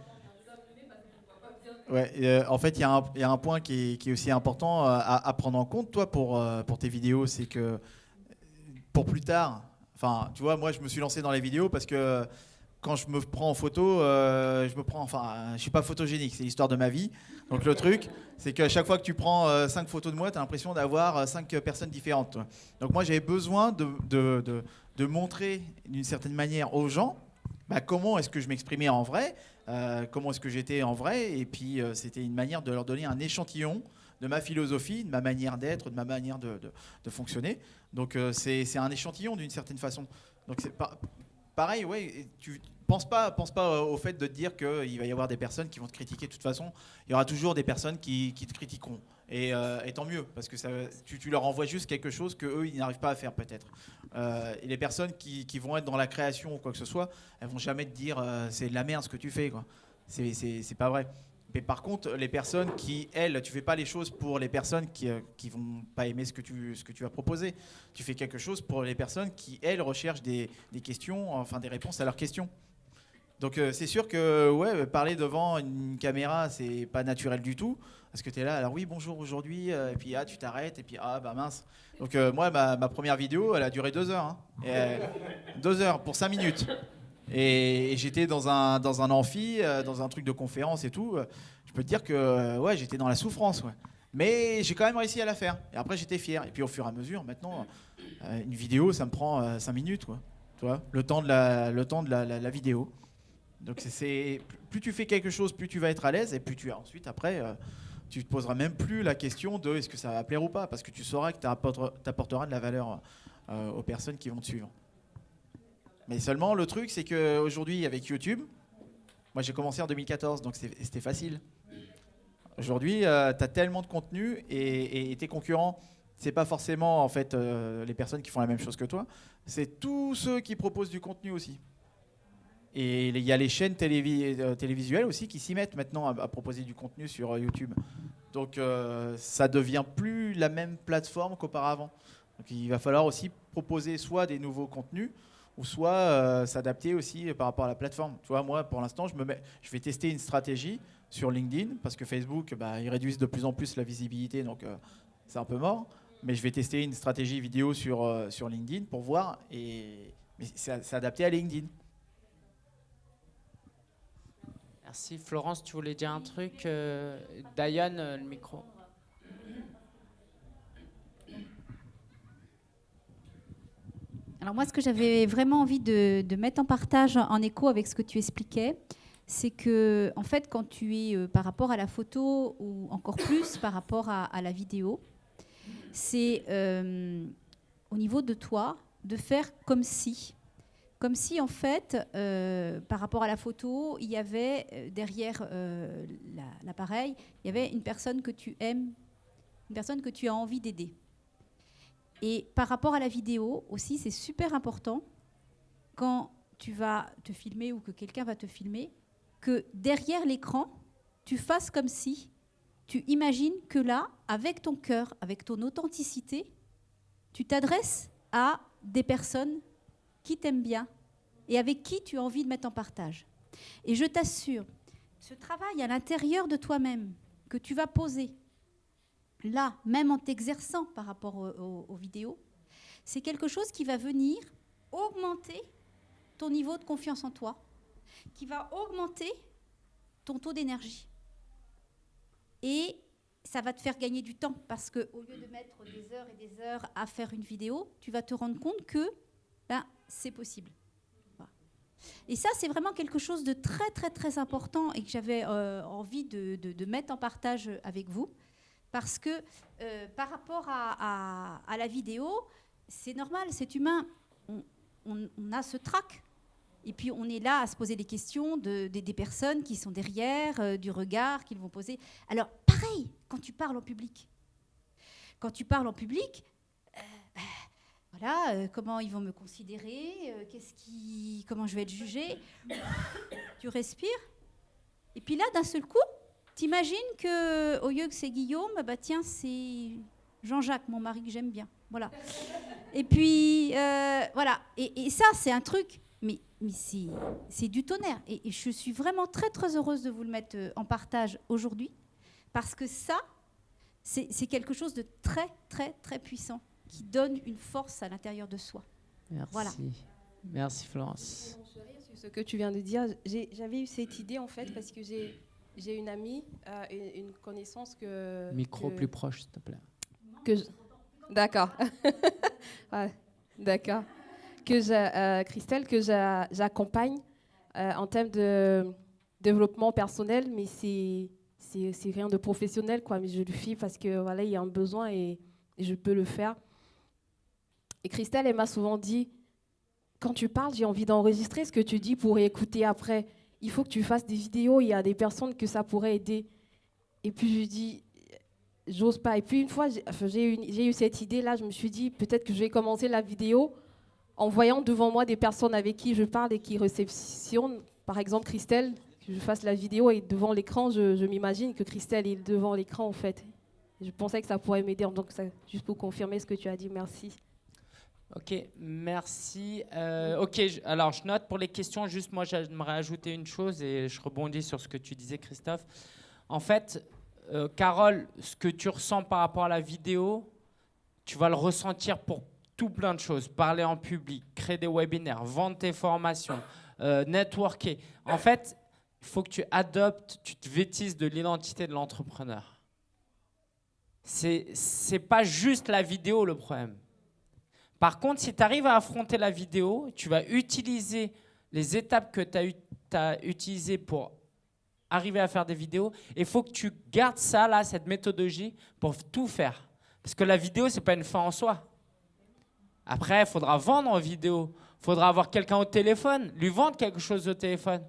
Ouais, euh, en fait, il y, a un- il y a un point qui est, qui est aussi important euh, à, à prendre en compte, toi, pour, euh, pour tes vidéos, c'est que euh, pour plus tard, enfin, tu vois, moi, je me suis lancé dans les vidéos parce que quand je me prends en photo, euh, je me prends, enfin, je suis pas photogénique, c'est l'histoire de ma vie. Donc le truc, c'est qu'à chaque fois que tu prends 5 photos de moi, tu as l'impression d'avoir 5 personnes différentes. toi. Donc moi, j'avais besoin de, de, de- de montrer d'une certaine manière aux gens bah, comment est-ce que je m'exprimais en vrai, euh, comment est-ce que j'étais en vrai, et puis euh, c'était une manière de leur donner un échantillon de ma philosophie, de ma manière d'être, de ma manière de, fonctionner. Donc euh, c'est un échantillon d'une certaine façon. Donc c'est pas pareil, ouais. Tu penses pas, pense pas au fait de te dire qu'il va y avoir des personnes qui vont te critiquer. De toute façon, il y aura toujours des personnes qui, qui te critiqueront. Et, euh, et tant mieux, parce que tu, leur envoies juste quelque chose que eux ils n'arrivent pas à faire peut-être. Euh, et les personnes qui, vont être dans la création ou quoi que ce soit, elles vont jamais te dire euh, c'est de la merde ce que tu fais, quoi. C'est- pas vrai. Mais par contre, les personnes qui, elles, tu fais pas les choses pour les personnes qui, qui vont pas aimer ce que, tu, ce que tu vas proposer. Tu fais quelque chose pour les personnes qui, elles, recherchent des, des questions, enfin des réponses à leurs questions. Donc c'est sûr que ouais, parler devant une caméra, c'est pas naturel du tout. Parce que tu es là, alors oui, bonjour aujourd'hui, euh, et puis ah, tu t'arrêtes, et puis ah, bah mince. Donc euh, moi, ma, première vidéo, elle a duré deux heures. hein. Euh, deux heures pour cinq minutes. Et, j'étais dans un, dans un amphi, dans un truc de conférence et tout. Je peux te dire que ouais, j'étais dans la souffrance. Mais j'ai quand même réussi à la faire. Et après, j'étais fier. Et puis au fur et à mesure, maintenant, une vidéo, ça me prend cinq minutes. Quoi. Tu vois, le temps de la, le temps de la, vidéo. Donc c'est- plus tu fais quelque chose, plus tu vas être à l'aise, et plus tu as ensuite après, tu te poseras même plus la question de est-ce que ça va plaire ou pas, parce que tu sauras que tu apporteras de la valeur euh, aux personnes qui vont te suivre. Mais seulement le truc, c'est qu'aujourd'hui avec YouTube, moi j'ai commencé en 2014, donc c'était facile. Aujourd'hui, tu as tellement de contenu et, tes concurrents, c'est pas forcément en fait euh, les personnes qui font la même chose que toi, c'est tous ceux qui proposent du contenu aussi. Et il y a les chaînes euh, télévisuelles aussi qui s'y mettent maintenant à, proposer du contenu sur euh, YouTube. Donc euh, ça devient plus la même plateforme qu'auparavant. Donc il va falloir aussi proposer soit des nouveaux contenus ou soit euh, s'adapter aussi par rapport à la plateforme. Tu vois, moi pour l'instant, je, me je vais tester une stratégie sur LinkedIn parce que Facebook, bah, ils réduisent de plus en plus la visibilité, donc c'est un peu mort. Mais je vais tester une stratégie vidéo sur, sur LinkedIn pour voir et mais c'est adapté à LinkedIn. Merci. Florence, tu voulais dire un truc euh, Diane, euh, le micro. Alors moi, ce que j'avais vraiment envie de, mettre en partage en écho avec ce que tu expliquais, c'est que en fait, quand tu es euh, par rapport à la photo ou encore plus par rapport à, la vidéo, c'est au niveau de toi, de faire comme si. Comme si, en fait, euh, par rapport à la photo, il y avait euh, derrière euh, la- l'appareil, il y avait une personne que tu aimes, une personne que tu as envie d'aider. Et par rapport à la vidéo aussi, c'est super important quand tu vas te filmer ou que quelqu'un va te filmer, que derrière l'écran, tu fasses comme si tu imagines que là, avec ton cœur, avec ton authenticité, tu t'adresses à des personnes qui t'aiment bien et avec qui tu as envie de mettre en partage. Et je t'assure, ce travail à l'intérieur de toi-même que tu vas poser, là, même en t'exerçant par rapport au- au- aux vidéos, c'est quelque chose qui va venir augmenter ton niveau de confiance en toi, qui va augmenter ton taux d'énergie. Et ça va te faire gagner du temps parce que au lieu de mettre des heures et des heures à faire une vidéo, tu vas te rendre compte que ben, c'est possible. Et ça, c'est vraiment quelque chose de très, très, très important et que j'avais euh, envie de, mettre en partage avec vous. Parce que euh, par rapport à, la vidéo, c'est normal, c'est humain. On, a ce trac. Et puis on est là à se poser des questions de, des- personnes qui sont derrière, euh, du regard qu'ils vont poser. Alors pareil, quand tu parles en public. Quand tu parles en public, voilà, euh, comment ils vont me considérer, euh, qui, comment je vais être jugée. tu respires. Et puis là, d'un seul coup, t'imagines que au lieu que c'est Guillaume, bah tiens, c'est Jean-Jacques, mon mari que j'aime bien. Voilà. Et puis, euh, voilà. Et, ça, c'est un truc, mais, c'est du tonnerre. Et, je suis vraiment très, très heureuse de vous le mettre en partage aujourd'hui, parce que ça, c'est quelque chose de très, très, très puissant, qui donne une force à l'intérieur de soi. Merci. Voilà. Merci Florence. sur ce que tu viens de dire. J'avais eu cette idée en fait parce que j'ai j'ai une amie, euh, une, une connaissance que. Micro que- plus proche, s'il te plaît. que D'accord. Ouais, D'accord. Que euh, Christelle, que j'a- j'accompagne euh, en termes de développement personnel, mais c'est c'est c'est rien de professionnel, quoi. Mais je le fais parce que voilà, il y a un besoin et, et je peux le faire. Et Christelle, elle m'a souvent dit, quand tu parles, j'ai envie d'enregistrer ce que tu dis pour écouter après. Il faut que tu fasses des vidéos. Il y a des personnes que ça pourrait aider. Et puis je dis, j'ose pas. Et puis une fois, j'ai eu, cette idée-là, je me suis dit, peut-être que je vais commencer la vidéo en voyant devant moi des personnes avec qui je parle et qui réceptionnent. Par exemple, Christelle, que je fasse la vidéo et devant l'écran, je, je m'imagine que Christelle est devant l'écran en fait. Je pensais que ça pourrait m'aider. Donc, ça, juste pour confirmer ce que tu as dit, merci. Ok, merci. Euh, ok, alors je note pour les questions, juste moi j'aimerais ajouter une chose et je rebondis sur ce que tu disais Christophe. En fait, euh, Carole, ce que tu ressens par rapport à la vidéo, tu vas le ressentir pour tout plein de choses. Parler en public, créer des webinaires, vendre tes formations, euh, networker. En fait, il faut que tu adoptes, tu te vêtisses de l'identité de l'entrepreneur. C'est pas juste la vidéo le problème. Par contre, si tu arrives à affronter la vidéo, tu vas utiliser les étapes que tu as, utilisées pour arriver à faire des vidéos. Il faut que tu gardes ça, là, cette méthodologie, pour tout faire. Parce que la vidéo, ce n'est pas une fin en soi. Après, il faudra vendre en vidéo. Il faudra avoir quelqu'un au téléphone, lui vendre quelque chose au téléphone.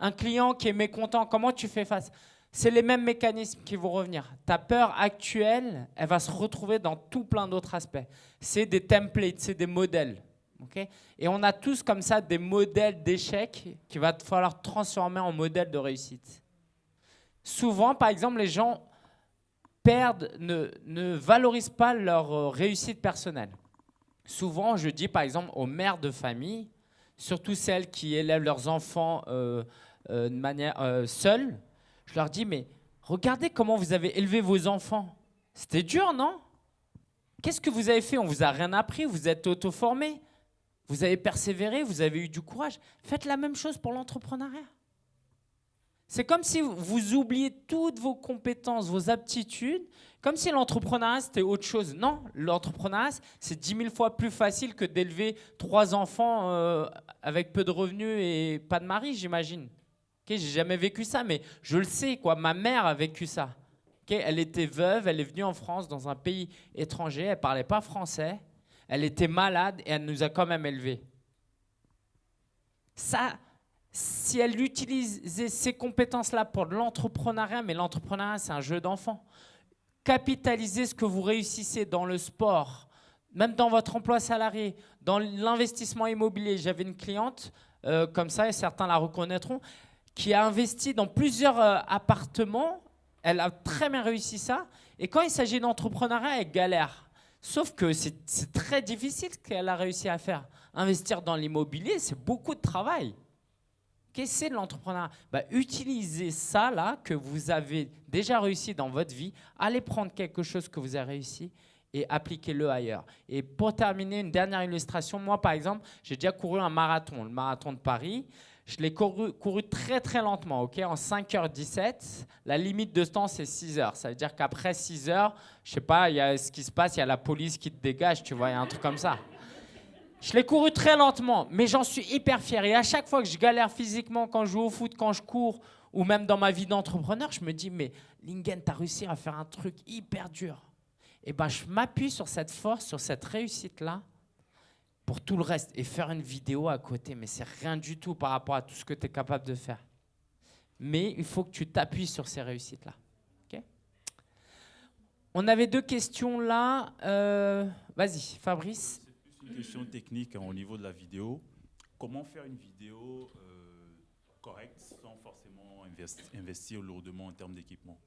Un client qui est mécontent, comment tu fais face? C'est les mêmes mécanismes qui vont revenir. Ta peur actuelle, elle va se retrouver dans tout plein d'autres aspects. C'est des templates, c'est des modèles. Et on a tous comme ça des modèles d'échec qu'il va falloir transformer en modèles de réussite. Souvent, par exemple, les gens perdent, ne, valorisent pas leur euh, réussite personnelle. Souvent, je dis par exemple aux mères de famille, surtout celles qui élèvent leurs enfants euh, euh, de manière seule, je leur dis, mais regardez comment vous avez élevé vos enfants. C'était dur, non? Qu'est-ce que vous avez fait? On vous a rien appris, vous êtes auto-formé, vous avez persévéré, vous avez eu du courage. Faites la même chose pour l'entrepreneuriat. C'est comme si vous oubliez toutes vos compétences, vos aptitudes, comme si l'entrepreneuriat c'était autre chose. Non, l'entrepreneuriat c'est 10 000 fois plus facile que d'élever trois enfants euh, avec peu de revenus et pas de mari, j'imagine. Ok, J'ai jamais vécu ça, mais je le sais, quoi. Ma mère a vécu ça. Ok, elle était veuve, elle est venue en France dans un pays étranger, elle parlait pas français. Elle était malade et elle nous a quand même élevés. Ça, si elle utilisait ces compétences-là pour de l'entrepreneuriat, mais l'entrepreneuriat, c'est un jeu d'enfant. Capitaliser ce que vous réussissez dans le sport, même dans votre emploi salarié, dans l'investissement immobilier. J'avais une cliente euh, comme ça, et certains la reconnaîtront, qui a investi dans plusieurs euh, appartements. Elle a très bien réussi ça. Et quand il s'agit d'entrepreneuriat, elle galère. Sauf que c'est très difficile ce qu'elle a réussi à faire. Investir dans l'immobilier, c'est beaucoup de travail. Qu'est-ce que c'est l'entrepreneuriat? Bah, Utilisez ça là que vous avez déjà réussi dans votre vie. Allez prendre quelque chose que vous avez réussi et appliquez-le ailleurs. Et pour terminer, une dernière illustration. Moi, par exemple, j'ai déjà couru un marathon, le marathon de Paris. Je l'ai couru, très très lentement, ok, en 5h17. La limite de temps, c'est 6 h Ça veut dire qu'après 6 h je sais pas, il y a ce qui se passe, il y a la police qui te dégage, tu vois, il y a un truc comme ça. Je l'ai couru très lentement, mais j'en suis hyper fier. Et à chaque fois que je galère physiquement, quand je joue au foot, quand je cours, ou même dans ma vie d'entrepreneur, je me dis, mais Lingen, tu as réussi à faire un truc hyper dur. Et ben, je m'appuie sur cette force, sur cette réussite-là, pour tout le reste. Et faire une vidéo à côté, mais c'est rien du tout par rapport à tout ce que tu es capable de faire. Mais il faut que tu t'appuies sur ces réussites-là. On avait deux questions là. Euh, vas-y, Fabrice une question technique hein, au niveau de la vidéo. Comment faire une vidéo euh, correcte sans forcément investir lourdement en termes d'équipement?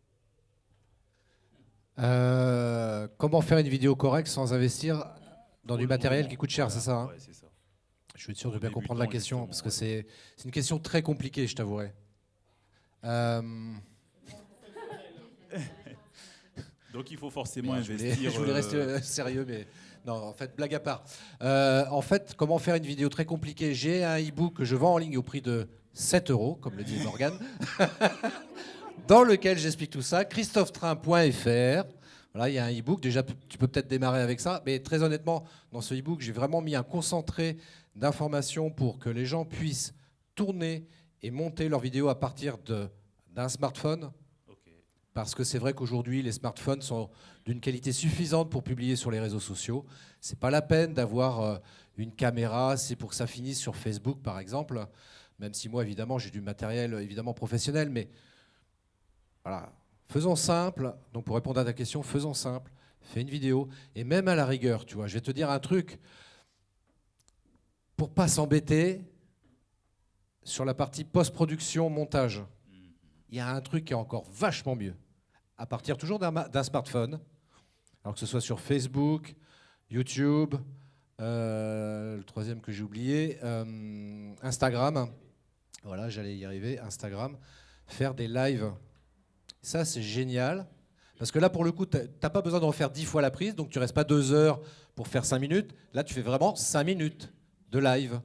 Euh, Comment faire une vidéo correcte sans investir dans du matériel qui coûte cher, c'est ça, hein ça Je suis sûr de bien comprendre la question, parce que c'est une question très compliquée, je t'avouerai. Euh, Donc il faut forcément investir. Je voulais, rester sérieux, mais non, en fait, blague à part. Euh, en fait, comment faire une vidéo très compliquée? J'ai un e-book que je vends en ligne au prix de 7 euros, comme le dit Morgan, dans lequel j'explique tout ça. christophetrain.fr. Voilà, il y a un e-book. Déjà, tu peux peut-être démarrer avec ça. Mais très honnêtement, dans ce e-book, j'ai vraiment mis un concentré d'informations pour que les gens puissent tourner et monter leurs vidéos à partir d'un smartphone parce que c'est vrai qu'aujourd'hui, les smartphones sont d'une qualité suffisante pour publier sur les réseaux sociaux. Ce n'est pas la peine d'avoir euh, une caméra, c'est pour que ça finisse sur Facebook, par exemple. Même si moi, évidemment, j'ai du matériel évidemment professionnel, mais voilà. Faisons simple. Donc, pour répondre à ta question, faisons simple. Fais une vidéo. Et même à la rigueur, tu vois, je vais te dire un truc. Pour pas s'embêter, sur la partie post-production, montage, il y a un truc qui est encore vachement mieux. À partir toujours d'un smartphone, alors que ce soit sur Facebook, YouTube, euh, le troisième que j'ai oublié, euh, Instagram. Voilà, j'allais y arriver, Instagram. Faire des lives. Ça, c'est génial. Parce que là, pour le coup, tu n'as pas besoin de refaire dix fois la prise, donc tu restes pas deux heures pour faire cinq minutes. Là, tu fais vraiment cinq minutes de live.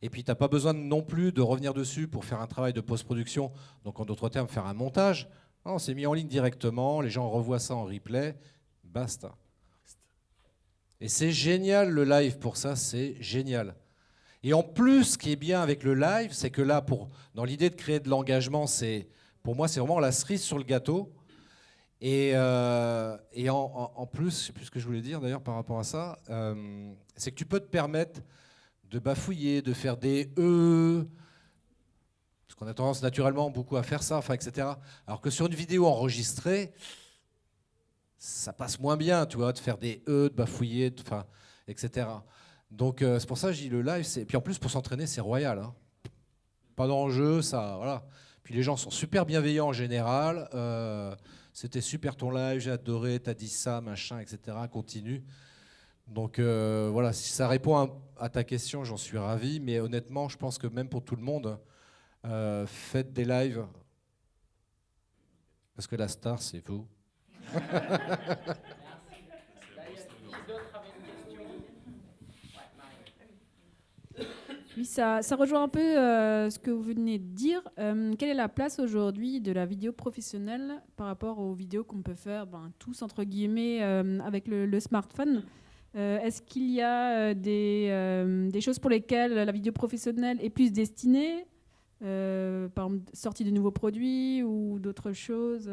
Et puis, tu n'as pas besoin non plus de revenir dessus pour faire un travail de post-production, donc en d'autres termes, faire un montage. Non, c'est mis en ligne directement, les gens revoient ça en replay, basta. Et c'est génial le live pour ça, c'est génial. Et en plus, ce qui est bien avec le live, c'est que là, pour, dans l'idée de créer de l'engagement, c'est, pour moi, c'est vraiment la cerise sur le gâteau. Et, euh, et en, plus, je ne sais plus ce que je voulais dire d'ailleurs par rapport à ça, euh, c'est que tu peux te permettre de bafouiller, de faire des E, parce qu'on a tendance naturellement beaucoup à faire ça, enfin, etc. Alors que sur une vidéo enregistrée, ça passe moins bien, tu vois, de faire des E, de bafouiller, enfin, etc. Donc euh, c'est pour ça que dis le live, c'est... puis en plus pour s'entraîner, c'est royal. Hein. Pas d'enjeu, ça, voilà. Les gens sont super bienveillants en général. Euh, c'était super ton live, j'ai adoré, t'as dit ça, machin, etc. Continue. Donc euh, voilà, si ça répond à, ta question, j'en suis ravi. Mais honnêtement, je pense que même pour tout le monde, euh, faites des lives. Parce que la star, c'est vous. Oui, ça, ça, rejoint un peu euh, ce que vous venez de dire. quelle est la place aujourd'hui de la vidéo professionnelle par rapport aux vidéos qu'on peut faire ben, tous, entre guillemets, avec le smartphone? Euh, est-ce qu'il y a euh, euh, des, choses pour lesquelles la vidéo professionnelle est plus destinée? Par exemple, sortie de nouveaux produits ou d'autres choses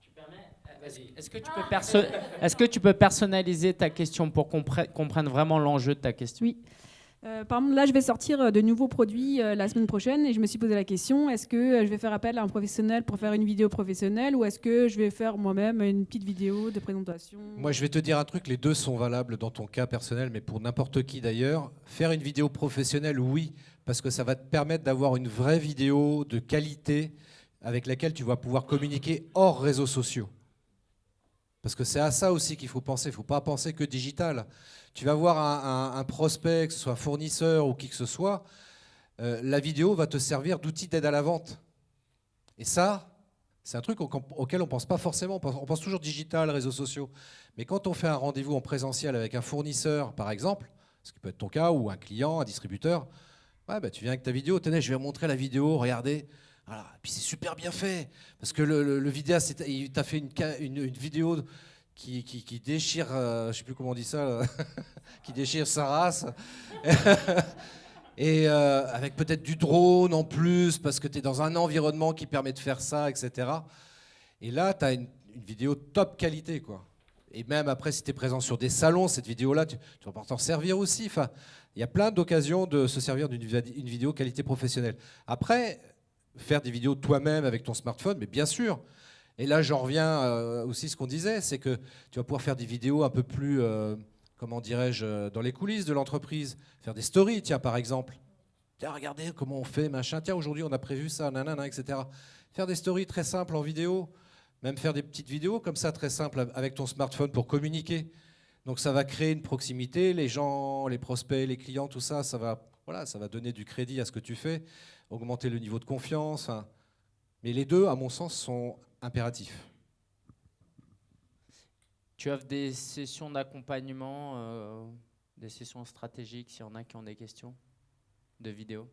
tu permets, Est-ce que, tu peux perso- est-ce que tu peux personnaliser ta question pour qu'on pre- comprenne vraiment l'enjeu de ta question? Oui. Euh, par exemple, là, je vais sortir euh, de nouveaux produits euh, la semaine prochaine et je me suis posé la question est-ce que euh, je vais faire appel à un professionnel pour faire une vidéo professionnelle ou est-ce que je vais faire moi-même une petite vidéo de présentation? Moi, je vais te dire un truc, les deux sont valables dans ton cas personnel, mais pour n'importe qui d'ailleurs. Faire une vidéo professionnelle, oui, parce que ça va te permettre d'avoir une vraie vidéo de qualité avec laquelle tu vas pouvoir communiquer hors réseaux sociaux. Parce que c'est à ça aussi qu'il faut penser. Il ne faut pas penser que digital. Tu vas voir un, prospect, que ce soit fournisseur ou qui que ce soit, euh, la vidéo va te servir d'outil d'aide à la vente. Et ça, c'est un truc au- auquel on ne pense pas forcément. On pense, toujours digital, réseaux sociaux. Mais quand on fait un rendez-vous en présentiel avec un fournisseur, par exemple, ce qui peut être ton cas, ou un client, un distributeur, bah, tu viens avec ta vidéo, tenez, je vais montrer la vidéo, regardez. Et puis c'est super bien fait, parce que le, le, le vidéaste, il t'a fait une, vidéo qui, déchire, euh, je sais plus comment on dit ça, qui déchire sa race. Et euh, avec peut-être du drone en plus, parce que tu es dans un environnement qui permet de faire ça, etc. Et là, tu as une, vidéo top qualité. quoi. Et même après, si tu es présent sur des salons, cette vidéo-là, tu, tu vas t'en servir aussi. Enfin, il y a plein d'occasions de se servir d'une vidéo qualité professionnelle. Après, faire des vidéos toi-même avec ton smartphone, mais bien sûr. Et là, j'en reviens euh, aussi à ce qu'on disait, c'est que tu vas pouvoir faire des vidéos un peu plus, euh, comment dirais-je, euh, dans les coulisses de l'entreprise. Faire des stories, tiens, par exemple. Tiens, regardez comment on fait, machin. Tiens, aujourd'hui, on a prévu ça, nanana, etc. Faire des stories très simples en vidéo. Même faire des petites vidéos comme ça, très simples, avec ton smartphone pour communiquer. Donc ça va créer une proximité, les gens, les prospects, les clients, tout ça, ça va, voilà, ça va donner du crédit à ce que tu fais, augmenter le niveau de confiance. hein. Mais les deux, à mon sens, sont impératifs. Tu offres des sessions d'accompagnement, euh, des sessions stratégiques, s'il y en a qui ont des questions de vidéo?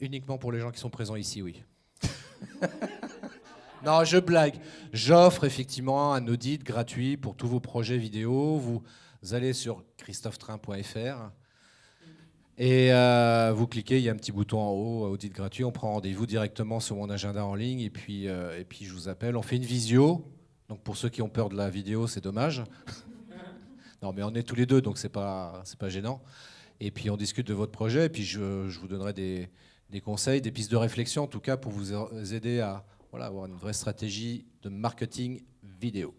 Uniquement pour les gens qui sont présents ici, oui. non, je blague. J'offre effectivement un audit gratuit pour tous vos projets vidéo. Vous allez sur christophetrain.fr et euh, vous cliquez, il y a un petit bouton en haut, audit gratuit. On prend rendez-vous directement sur mon agenda en ligne et puis, euh, et puis je vous appelle. On fait une visio. Donc pour ceux qui ont peur de la vidéo, c'est dommage. non, mais on est tous les deux, donc c'est pas, pas gênant. Et puis on discute de votre projet, et puis je, je vous donnerai des, des conseils, des pistes de réflexion, en tout cas pour vous aider à voilà, avoir une vraie stratégie de marketing vidéo.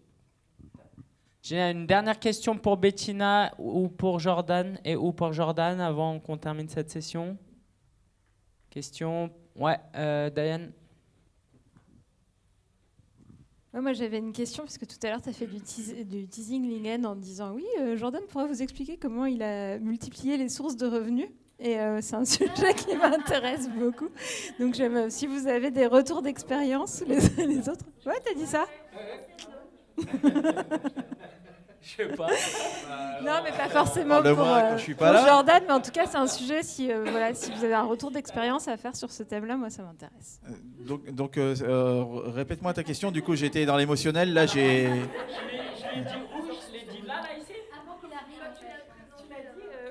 J'ai une dernière question pour Bettina ou pour Jordan et ou pour Jordan avant qu'on termine cette session. Question Ouais, euh, Diane Ouais, moi j'avais une question parce que tout à l'heure tu as fait du, teas- du teasing Lingen en disant oui, euh, Jordan pourrait vous expliquer comment il a multiplié les sources de revenus. Et euh, c'est un sujet qui m'intéresse beaucoup. Donc j'aime, si vous avez des retours d'expérience les uns les autres. Ouais, t'as dit ça? Je sais pas. Non, mais pas forcément pour, moi quand euh, je suis pas pour là. Jordan, mais en tout cas c'est un sujet, si, euh, voilà, si vous avez un retour d'expérience à faire sur ce thème-là, moi ça m'intéresse. Donc, donc euh, euh, répète-moi ta question. Du coup, j'étais dans l'émotionnel. Là, j'ai.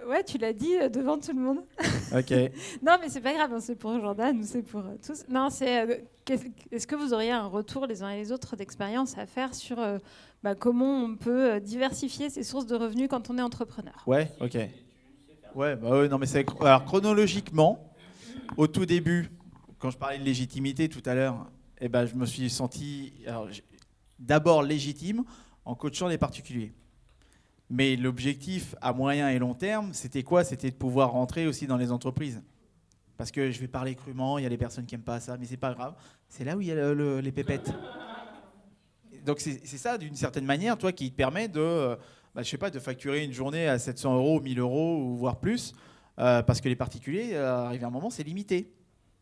Euh, ouais, tu l'as dit euh, devant tout le monde. Ok. non, mais c'est pas grave, hein, c'est pour Jordan ou c'est pour euh, tous. Non, c'est. Est-ce que vous auriez un retour les uns et les autres d'expérience à faire sur euh, bah, comment on peut euh, diversifier ses sources de revenus quand on est entrepreneur? Ouais, ok. Ouais, bah non, mais alors chronologiquement, au tout début, quand je parlais de légitimité tout à l'heure, eh ben, je me suis senti d'abord légitime en coachant les particuliers. Mais l'objectif à moyen et long terme, c'était quoi? C'était de pouvoir rentrer aussi dans les entreprises. Parce que je vais parler crûment, il y a des personnes qui n'aiment pas ça, mais c'est pas grave. C'est là où il y a le- le- les pépettes. Donc c'est ça, d'une certaine manière, toi, qui te permet de, euh, bah, je sais pas, de facturer une journée à 700 euros, 1000 euros ou voire plus, euh, parce que les particuliers, euh, arrivé à un moment, c'est limité.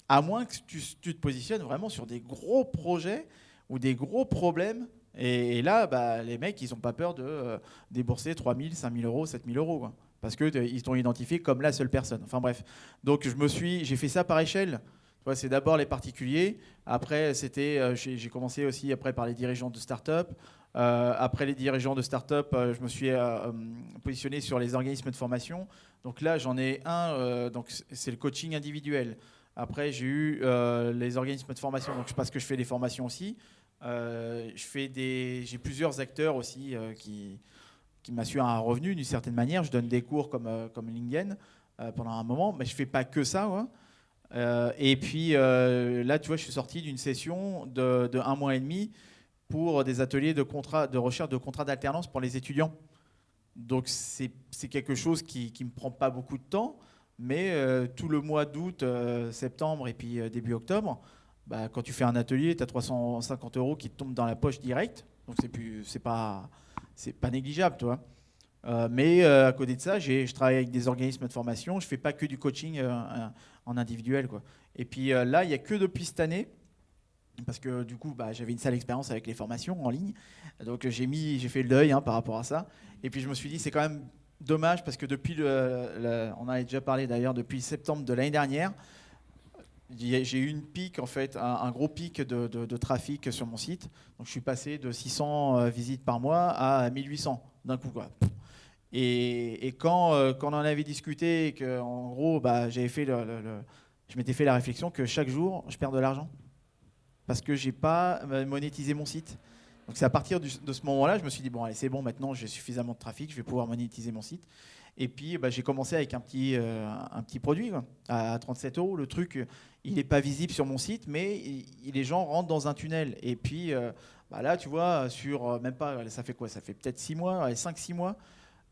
À moins que tu, te positionnes vraiment sur des gros projets ou des gros problèmes. Et, là, bah, les mecs, ils n'ont pas peur de débourser 3000, 5000 euros, 7000 euros. Parce qu'ils t'ont identifié comme la seule personne. Enfin bref. Donc je me suis, j'ai fait ça par échelle. C'est d'abord les particuliers. Après, c'était, euh, j'ai commencé aussi après par les dirigeants de start-up. Euh, après les dirigeants de start-up, euh, je me suis euh, euh, positionné sur les organismes de formation. Donc là, j'en ai un. euh, donc c'est le coaching individuel. Après, j'ai eu euh, les organismes de formation, donc parce que je fais des formations aussi. Euh, j'ai plusieurs acteurs aussi euh, qui, qui m'assurent un revenu d'une certaine manière. Je donne des cours comme, euh, comme Lingen euh, pendant un moment, mais je fais pas que ça. Euh, et puis euh, là, tu vois, je suis sorti d'une session de, un mois et demi pour des ateliers de, contrat, de recherche de contrats d'alternance pour les étudiants. Donc c'est quelque chose qui ne me prend pas beaucoup de temps, mais tout le mois d'août, septembre et puis début octobre, bah, quand tu fais un atelier, tu as 350 euros qui te tombent dans la poche direct. Donc c'est plus pas c'est pas négligeable, toi. Euh, mais euh, à côté de ça, je travaille avec des organismes de formation. Je fais pas que du coaching euh, euh, en individuel, quoi. Et puis là, il y a que depuis cette année, parce que du coup, bah, j'avais une sale expérience avec les formations en ligne. Donc j'ai mis, j'ai fait le deuil hein, par rapport à ça. Et puis je me suis dit, c'est quand même dommage parce que depuis le, on en avait déjà parlé d'ailleurs depuis septembre de l'année dernière, j'ai eu une pic en fait, un, gros pic de, trafic sur mon site. Donc je suis passé de 600 euh, visites par mois à 1800 d'un coup quoi. Et, et quand, euh, quand on en avait discuté que en gros, bah, j'avais fait le- je m'étais fait la réflexion que chaque jour, je perds de l'argent parce que j'ai pas euh, monétisé mon site. Donc c'est à partir de ce moment-là, je me suis dit bon allez c'est bon maintenant j'ai suffisamment de trafic, je vais pouvoir monétiser mon site. Et puis bah, j'ai commencé avec un petit, un petit produit à 37 euros. Le truc il n'est pas visible sur mon site, mais les gens rentrent dans un tunnel. Et puis euh, bah, là tu vois sur euh, même pas ça fait quoi? Ça fait peut-être 6 mois, 5-6 mois.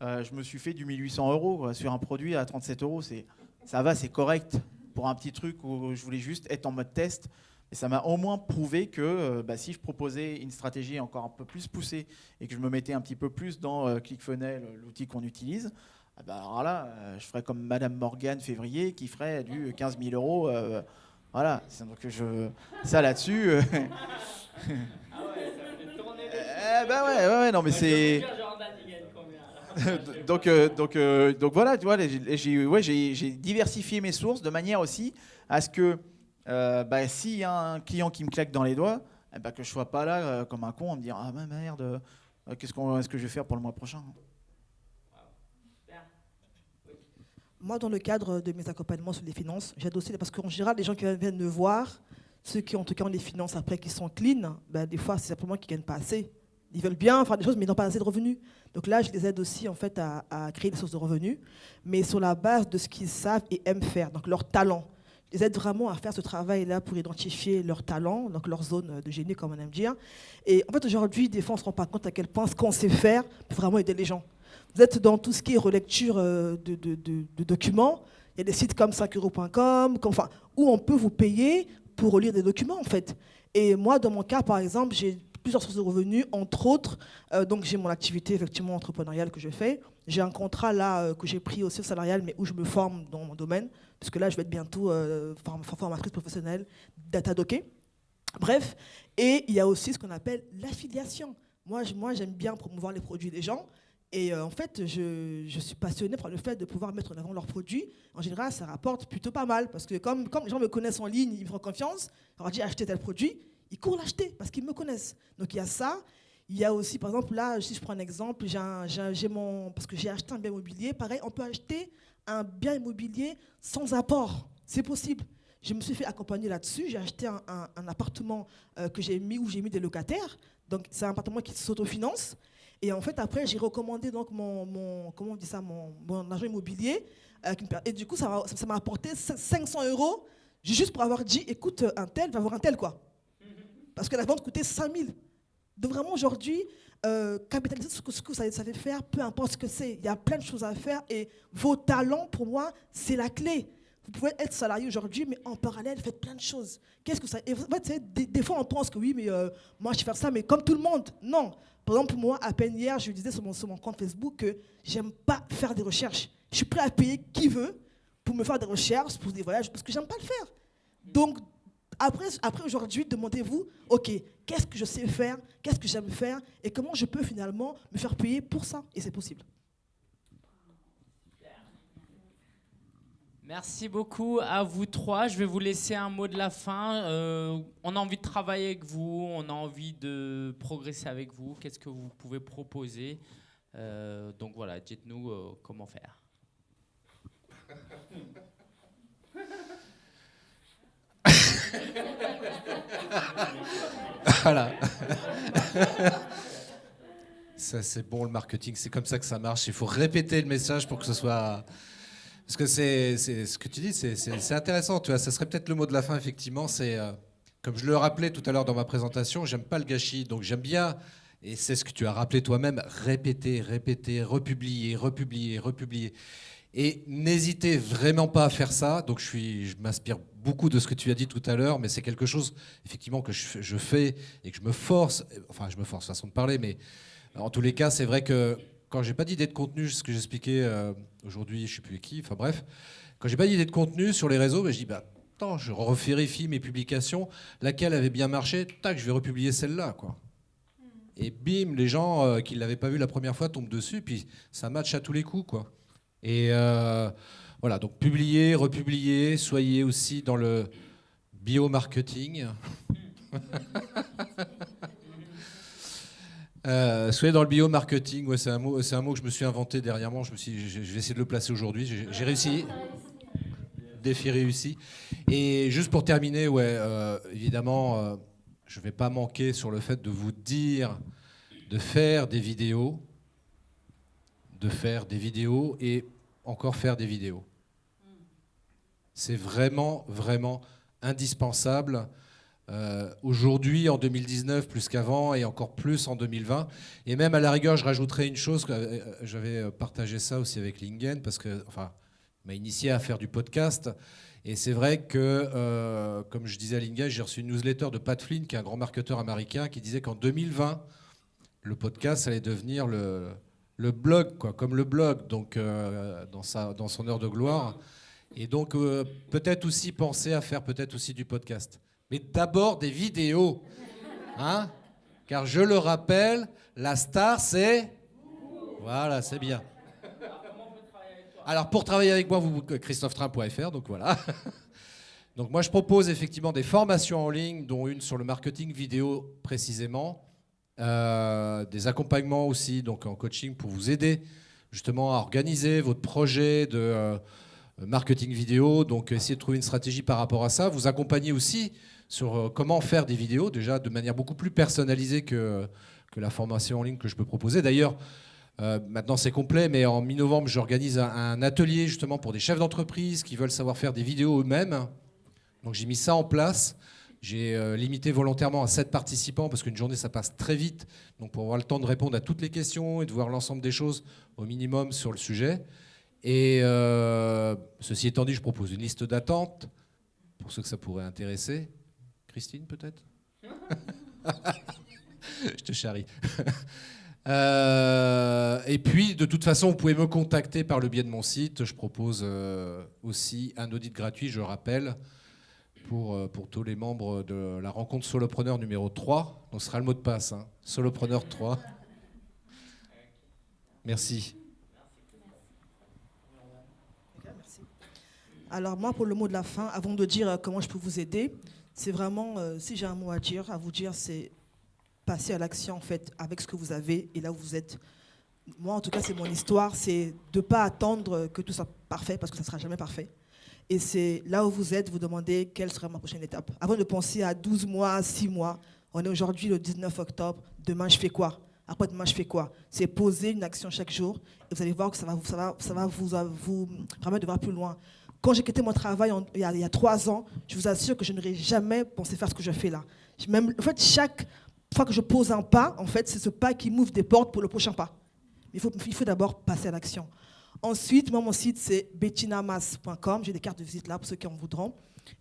euh, je me suis fait du 1800 euros sur un produit à 37 euros. Ça va, c'est correct pour un petit truc où je voulais juste être en mode test. Et ça m'a au moins prouvé que bah, si je proposais une stratégie encore un peu plus poussée et que je me mettais un petit peu plus dans ClickFunnels, euh, l'outil qu'on utilise, ah alors là, euh, je ferais comme Madame Morgan février qui ferait du 15 000 euros. euh, voilà, C'est donc je, ça là-dessus. euh, eh ben ouais, ouais, ouais, non mais c'est. donc, euh, donc, euh, donc voilà, tu vois, j'ai ouais, diversifié mes sources de manière aussi à ce que euh, bah, s'il y a un client qui me claque dans les doigts, eh ben, que je sois pas là comme un con à me dire ah bah, merde, qu'est-ce qu'on, est-ce que je vais faire pour le mois prochain? Moi, dans le cadre de mes accompagnements sur les finances, j'aide aussi, parce qu'en général, les gens qui viennent me voir, ceux qui en tout cas ont les finances après, qui sont clean, ben, des fois, c'est simplement qu'ils ne gagnent pas assez. Ils veulent bien faire des choses, mais ils n'ont pas assez de revenus. Donc là, je les aide aussi en fait, à, créer des sources de revenus, mais sur la base de ce qu'ils savent et aiment faire, donc leur talent. Je les aide vraiment à faire ce travail-là pour identifier leurs talents, donc leur zone de génie, comme on aime dire. Et en fait, aujourd'hui, des fois, on ne se rend pas compte à quel point ce qu'on sait faire peut vraiment aider les gens. Vous êtes dans tout ce qui est relecture euh, de, documents. Il y a des sites comme 5euros.com, comme- enfin, où on peut vous payer pour relire des documents, en fait. Et moi, dans mon cas, par exemple, j'ai plusieurs sources de revenus, entre autres. euh, donc, j'ai mon activité effectivement entrepreneuriale que je fais. J'ai un contrat là euh, que j'ai pris aussi salarial, mais où je me forme dans mon domaine, puisque là, je vais être bientôt euh, form- formatrice professionnelle, data docké. Bref, et il y a aussi ce qu'on appelle l'affiliation. Moi, j'aime bien promouvoir les produits des gens. Et euh, en fait, je, je suis passionnée par le fait de pouvoir mettre en avant leurs produits. En général, ça rapporte plutôt pas mal. Parce que comme, comme les gens me connaissent en ligne, ils me font confiance, on leur dit acheter tel produit, ils courent l'acheter parce qu'ils me connaissent. Donc il y a ça. Il y a aussi, par exemple, là, si je prends un exemple, j'ai mon, parce que j'ai acheté un bien immobilier. Pareil, on peut acheter un bien immobilier sans apport. C'est possible. Je me suis fait accompagner là-dessus. J'ai acheté un, un- un appartement euh, que j'ai mis où j'ai mis des locataires. Donc c'est un appartement qui s'autofinance. Et en fait, après, j'ai recommandé donc mon, comment on dit ça, mon, agent immobilier. euh, et du coup, ça m'a ça apporté 500 euros juste pour avoir dit, écoute, un tel va voir un tel, quoi. Parce que la vente coûtait 5000. Donc vraiment, aujourd'hui, euh, capitaliser que, ce que vous savez faire, peu importe ce que c'est. Il y a plein de choses à faire et vos talents, pour moi, c'est la clé. Vous pouvez être salarié aujourd'hui, mais en parallèle, faites plein de choses. Qu'est-ce que ça et en fait, des, fois, on pense que oui, mais euh, moi, je vais faire ça, mais comme tout le monde. Non. Par exemple, moi, à peine hier, je disais sur mon, compte Facebook que j'aime pas faire des recherches. Je suis prêt à payer qui veut pour me faire des recherches, pour des voyages, parce que j'aime pas le faire. Donc, après, après aujourd'hui, demandez-vous, OK, qu'est-ce que je sais faire, qu'est-ce que j'aime faire, et comment je peux finalement me faire payer pour ça. Et c'est possible. Merci beaucoup à vous trois. Je vais vous laisser un mot de la fin. Euh, on a envie de travailler avec vous, on a envie de progresser avec vous. Qu'est-ce que vous pouvez proposer Euh, Donc voilà, dites-nous euh, comment faire. voilà. ça, c'est bon le marketing, c'est comme ça que ça marche. Il faut répéter le message pour que ce soit. Parce que c'est ce que tu dis, c'est intéressant. Tu ça serait peut-être le mot de la fin, effectivement. Euh, comme je le rappelais tout à l'heure dans ma présentation, j'aime pas le gâchis, donc j'aime bien. Et c'est ce que tu as rappelé toi-même, répéter, répéter, republier, republier, republier. Et n'hésitez vraiment pas à faire ça. Donc je, m'inspire beaucoup de ce que tu as dit tout à l'heure, mais c'est quelque chose effectivement que je, fais et que je me force. Enfin, je me force façon de parler, mais en tous les cas, c'est vrai que quand j'ai pas d'idée de contenu, ce que j'expliquais euh, aujourd'hui, je sais plus qui. Enfin bref, quand j'ai pas d'idée de contenu sur les réseaux, ben, je dis bah attends, je revérifie mes publications, laquelle avait bien marché, tac, je vais republier celle-là, quoi. Et bim, les gens euh, qui ne l'avaient pas vu la première fois tombent dessus, puis ça match à tous les coups, quoi. Et euh, voilà, donc publier, republier, soyez aussi dans le biomarketing. euh, soyez dans le biomarketing, ouais, c'est un, mot, un mot que je me suis inventé dernièrement, je, me suis, je vais essayer de le placer aujourd'hui, j'ai réussi. Défi réussi. Et juste pour terminer, ouais, euh, évidemment, euh, je ne vais pas manquer sur le fait de vous dire de faire des vidéos de faire des vidéos et encore faire des vidéos. C'est vraiment, vraiment indispensable. Euh, aujourd'hui, en 2019, plus qu'avant, et encore plus en 2020. Et même à la rigueur, je rajouterai une chose, euh, j'avais partagé ça aussi avec Lingen, parce que, enfin, m'a initié à faire du podcast. Et c'est vrai que, euh, comme je disais à Lingen, j'ai reçu une newsletter de Pat Flynn, qui est un grand marketeur américain, qui disait qu'en 2020, le podcast allait devenir le, blog, quoi, comme le blog, donc euh, dans, sa, dans son heure de gloire. Et donc euh, peut-être aussi penser à faire peut-être aussi du podcast. Mais d'abord des vidéos. Hein Car je le rappelle, la star c'est... Voilà, c'est bien. Alors pour travailler avec moi, vous christophetrain.fr, donc voilà. Donc moi je propose effectivement des formations en ligne, dont une sur le marketing vidéo précisément. Euh, des accompagnements aussi, donc en coaching pour vous aider justement à organiser votre projet de euh, marketing vidéo. Donc essayez de trouver une stratégie par rapport à ça. Vous accompagner aussi sur euh, comment faire des vidéos, déjà de manière beaucoup plus personnalisée que, la formation en ligne que je peux proposer. D'ailleurs, maintenant c'est complet, mais en mi-novembre, j'organise un, atelier justement pour des chefs d'entreprise qui veulent savoir faire des vidéos eux-mêmes. Donc j'ai mis ça en place. J'ai euh, limité volontairement à 7 participants parce qu'une journée, ça passe très vite. Donc pour avoir le temps de répondre à toutes les questions et de voir l'ensemble des choses au minimum sur le sujet. Et euh, ceci étant dit, je propose une liste d'attente pour ceux que ça pourrait intéresser. Christine, peut-être Je te charrie. Euh, et puis, de toute façon, vous pouvez me contacter par le biais de mon site. Je propose aussi un audit gratuit, je rappelle, pour, euh, pour tous les membres de la rencontre solopreneur numéro 3. Donc ce sera le mot de passe, hein. solopreneur 3. Merci. Alors moi, pour le mot de la fin, avant de dire euh, comment je peux vous aider, c'est vraiment, euh, si j'ai un mot à dire, à vous dire, c'est passer à l'action en fait avec ce que vous avez et là où vous êtes. Moi, en tout cas, c'est mon histoire, c'est de ne pas attendre que tout soit parfait parce que ça ne sera jamais parfait. Et c'est là où vous êtes, vous demandez quelle sera ma prochaine étape. Avant de penser à 12 mois, 6 mois, on est aujourd'hui le 19 octobre, demain je fais quoi? Après demain je fais quoi? C'est poser une action chaque jour et vous allez voir que ça va, vous, vous permettre de voir plus loin. Quand j'ai quitté mon travail il, y a, trois ans, je vous assure que je n'aurais jamais pensé faire ce que je fais là. Même, en fait, chaque fois que je pose un pas, en fait, c'est ce pas qui m'ouvre des portes pour le prochain pas. Mais il faut, il faut d'abord passer à l'action. Ensuite, moi, mon site, c'est bettinamas.com. J'ai des cartes de visite là pour ceux qui en voudront.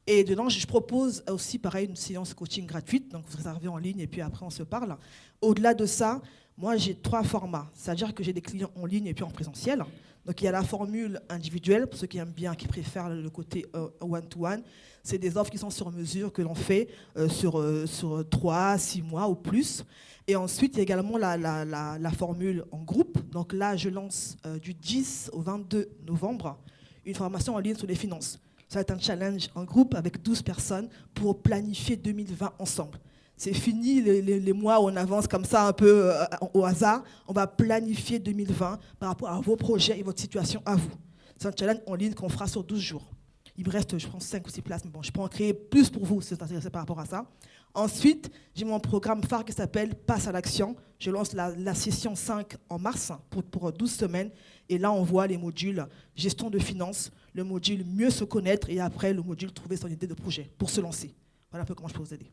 Et dedans, je propose aussi, pareil, une séance coaching gratuite. Donc, vous réservez en ligne et puis après, on se parle. Au-delà de ça, moi, j'ai trois formats. C'est-à-dire que j'ai des clients en ligne et puis en présentiel. Donc, il y a la formule individuelle, pour ceux qui aiment bien, qui préfèrent le côté euh, one-to-one. C'est des offres qui sont sur mesure, que l'on fait euh, sur, euh, sur 3, 6 mois ou plus. Et ensuite, il y a également la, formule en groupe. Donc là, je lance euh, du 10 au 22 novembre une formation en ligne sur les finances. Ça va être un challenge en groupe avec 12 personnes pour planifier 2020 ensemble. C'est fini les, mois où on avance comme ça un peu euh, au hasard. On va planifier 2020 par rapport à vos projets et votre situation à vous. C'est un challenge en ligne qu'on fera sur 12 jours. Il me reste, je pense, 5 ou 6 places, mais bon, je peux en créer plus pour vous si vous êtes intéressé par rapport à ça. Ensuite, j'ai mon programme phare qui s'appelle Passe à l'action. Je lance la, session 5 en mars pour 12 semaines. Et là, on voit les modules gestion de finances, le module mieux se connaître et après le module trouver son idée de projet pour se lancer. Voilà un peu comment je peux vous aider.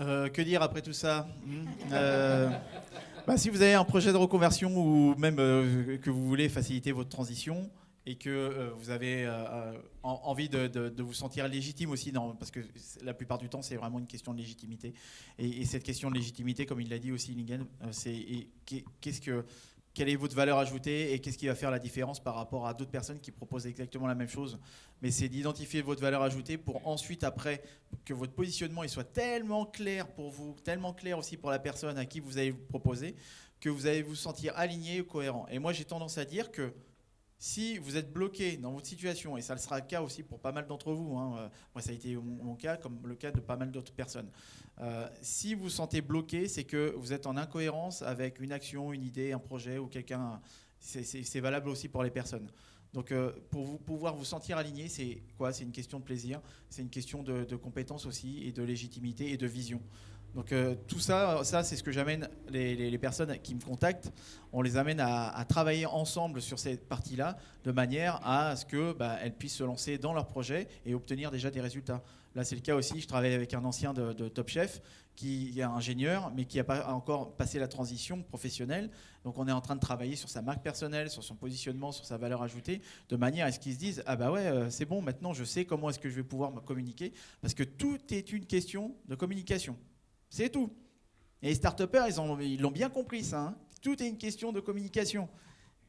Euh, que dire après tout ça? Hmm euh, bah, Si vous avez un projet de reconversion ou même euh, que vous voulez faciliter votre transition et que vous avez en, envie de, vous sentir légitime aussi, parce que la plupart du temps c'est vraiment une question de légitimité. Et, et, cette question de légitimité, comme il l'a dit aussi Lingen, c'est qu'est-ce que quelle est votre valeur ajoutée et qu'est-ce qui va faire la différence par rapport à d'autres personnes qui proposent exactement la même chose. Mais c'est d'identifier votre valeur ajoutée pour ensuite, après, que votre positionnement il soit tellement clair pour vous, tellement clair aussi pour la personne à qui vous allez vous proposer, que vous allez vous sentir aligné ou cohérent. Et moi, j'ai tendance à dire que si vous êtes bloqué dans votre situation, et ça sera le cas aussi pour pas mal d'entre vous, hein, moi ça a été mon, cas comme le cas de pas mal d'autres personnes, euh, si vous vous sentez bloqué, c'est que vous êtes en incohérence avec une action, une idée, un projet ou quelqu'un, c'est valable aussi pour les personnes. Donc euh, pour pouvoir vous sentir aligné, c'est quoi? C'est une question de plaisir, c'est une question de compétence aussi, et de légitimité et de vision. Donc euh, tout ça, ça c'est ce que j'amène les, personnes qui me contactent. On les amène à, à travailler ensemble sur cette partie-là, de manière à ce que bah, elles puissent se lancer dans leur projet et obtenir déjà des résultats. Là, c'est le cas aussi. Je travaille avec un ancien de, de Top Chef qui est ingénieur, mais qui n'a pas encore passé la transition professionnelle. Donc, on est en train de travailler sur sa marque personnelle, sur son positionnement, sur sa valeur ajoutée, de manière à ce qu'ils se disent ah bah ouais, euh, c'est bon, maintenant je sais comment est-ce que je vais pouvoir me communiquer, parce que tout est une question de communication. C'est tout. Et les start ils l'ont bien compris, ça. Hein. Tout est une question de communication.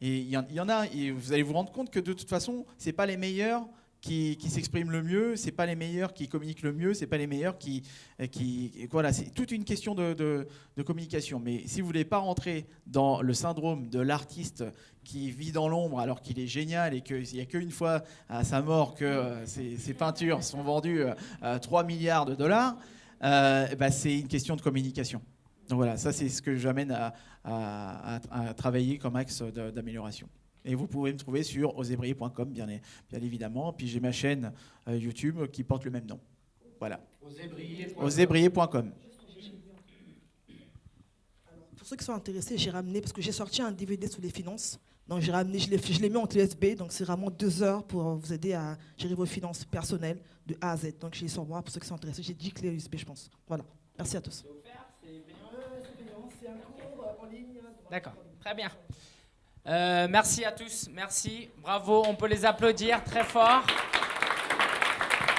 Et il y, en a, et vous allez vous rendre compte que de toute façon, ce n'est pas les meilleurs qui, qui s'expriment le mieux, ce n'est pas les meilleurs qui communiquent le mieux, ce n'est pas les meilleurs qui... qui voilà, c'est toute une question de, de, de, communication. Mais si vous voulez pas rentrer dans le syndrome de l'artiste qui vit dans l'ombre alors qu'il est génial et qu'il n'y a qu'une fois à sa mort que euh, ses, peintures sont vendues à 3 milliards de dollars, euh, bah, c'est une question de communication. Donc voilà, ça c'est ce que j'amène à, à, à, à, travailler comme axe d'amélioration. Et vous pouvez me trouver sur osébrier.com, bien, bien, évidemment. Puis j'ai ma chaîne euh, YouTube qui porte le même nom. Voilà. Osébrier.com. Pour ceux qui sont intéressés, j'ai ramené, parce que j'ai sorti un DVD sur les finances. Donc j'ai ramené, je l'ai mis en USB, donc c'est vraiment deux heures pour vous aider à gérer vos finances personnelles de A à Z. Donc sur moi, pour ceux qui sont intéressés, j'ai 10 clés USB, je pense. Voilà. Merci à tous. D'accord, très bien. Euh, merci à tous, merci, bravo, on peut les applaudir très fort.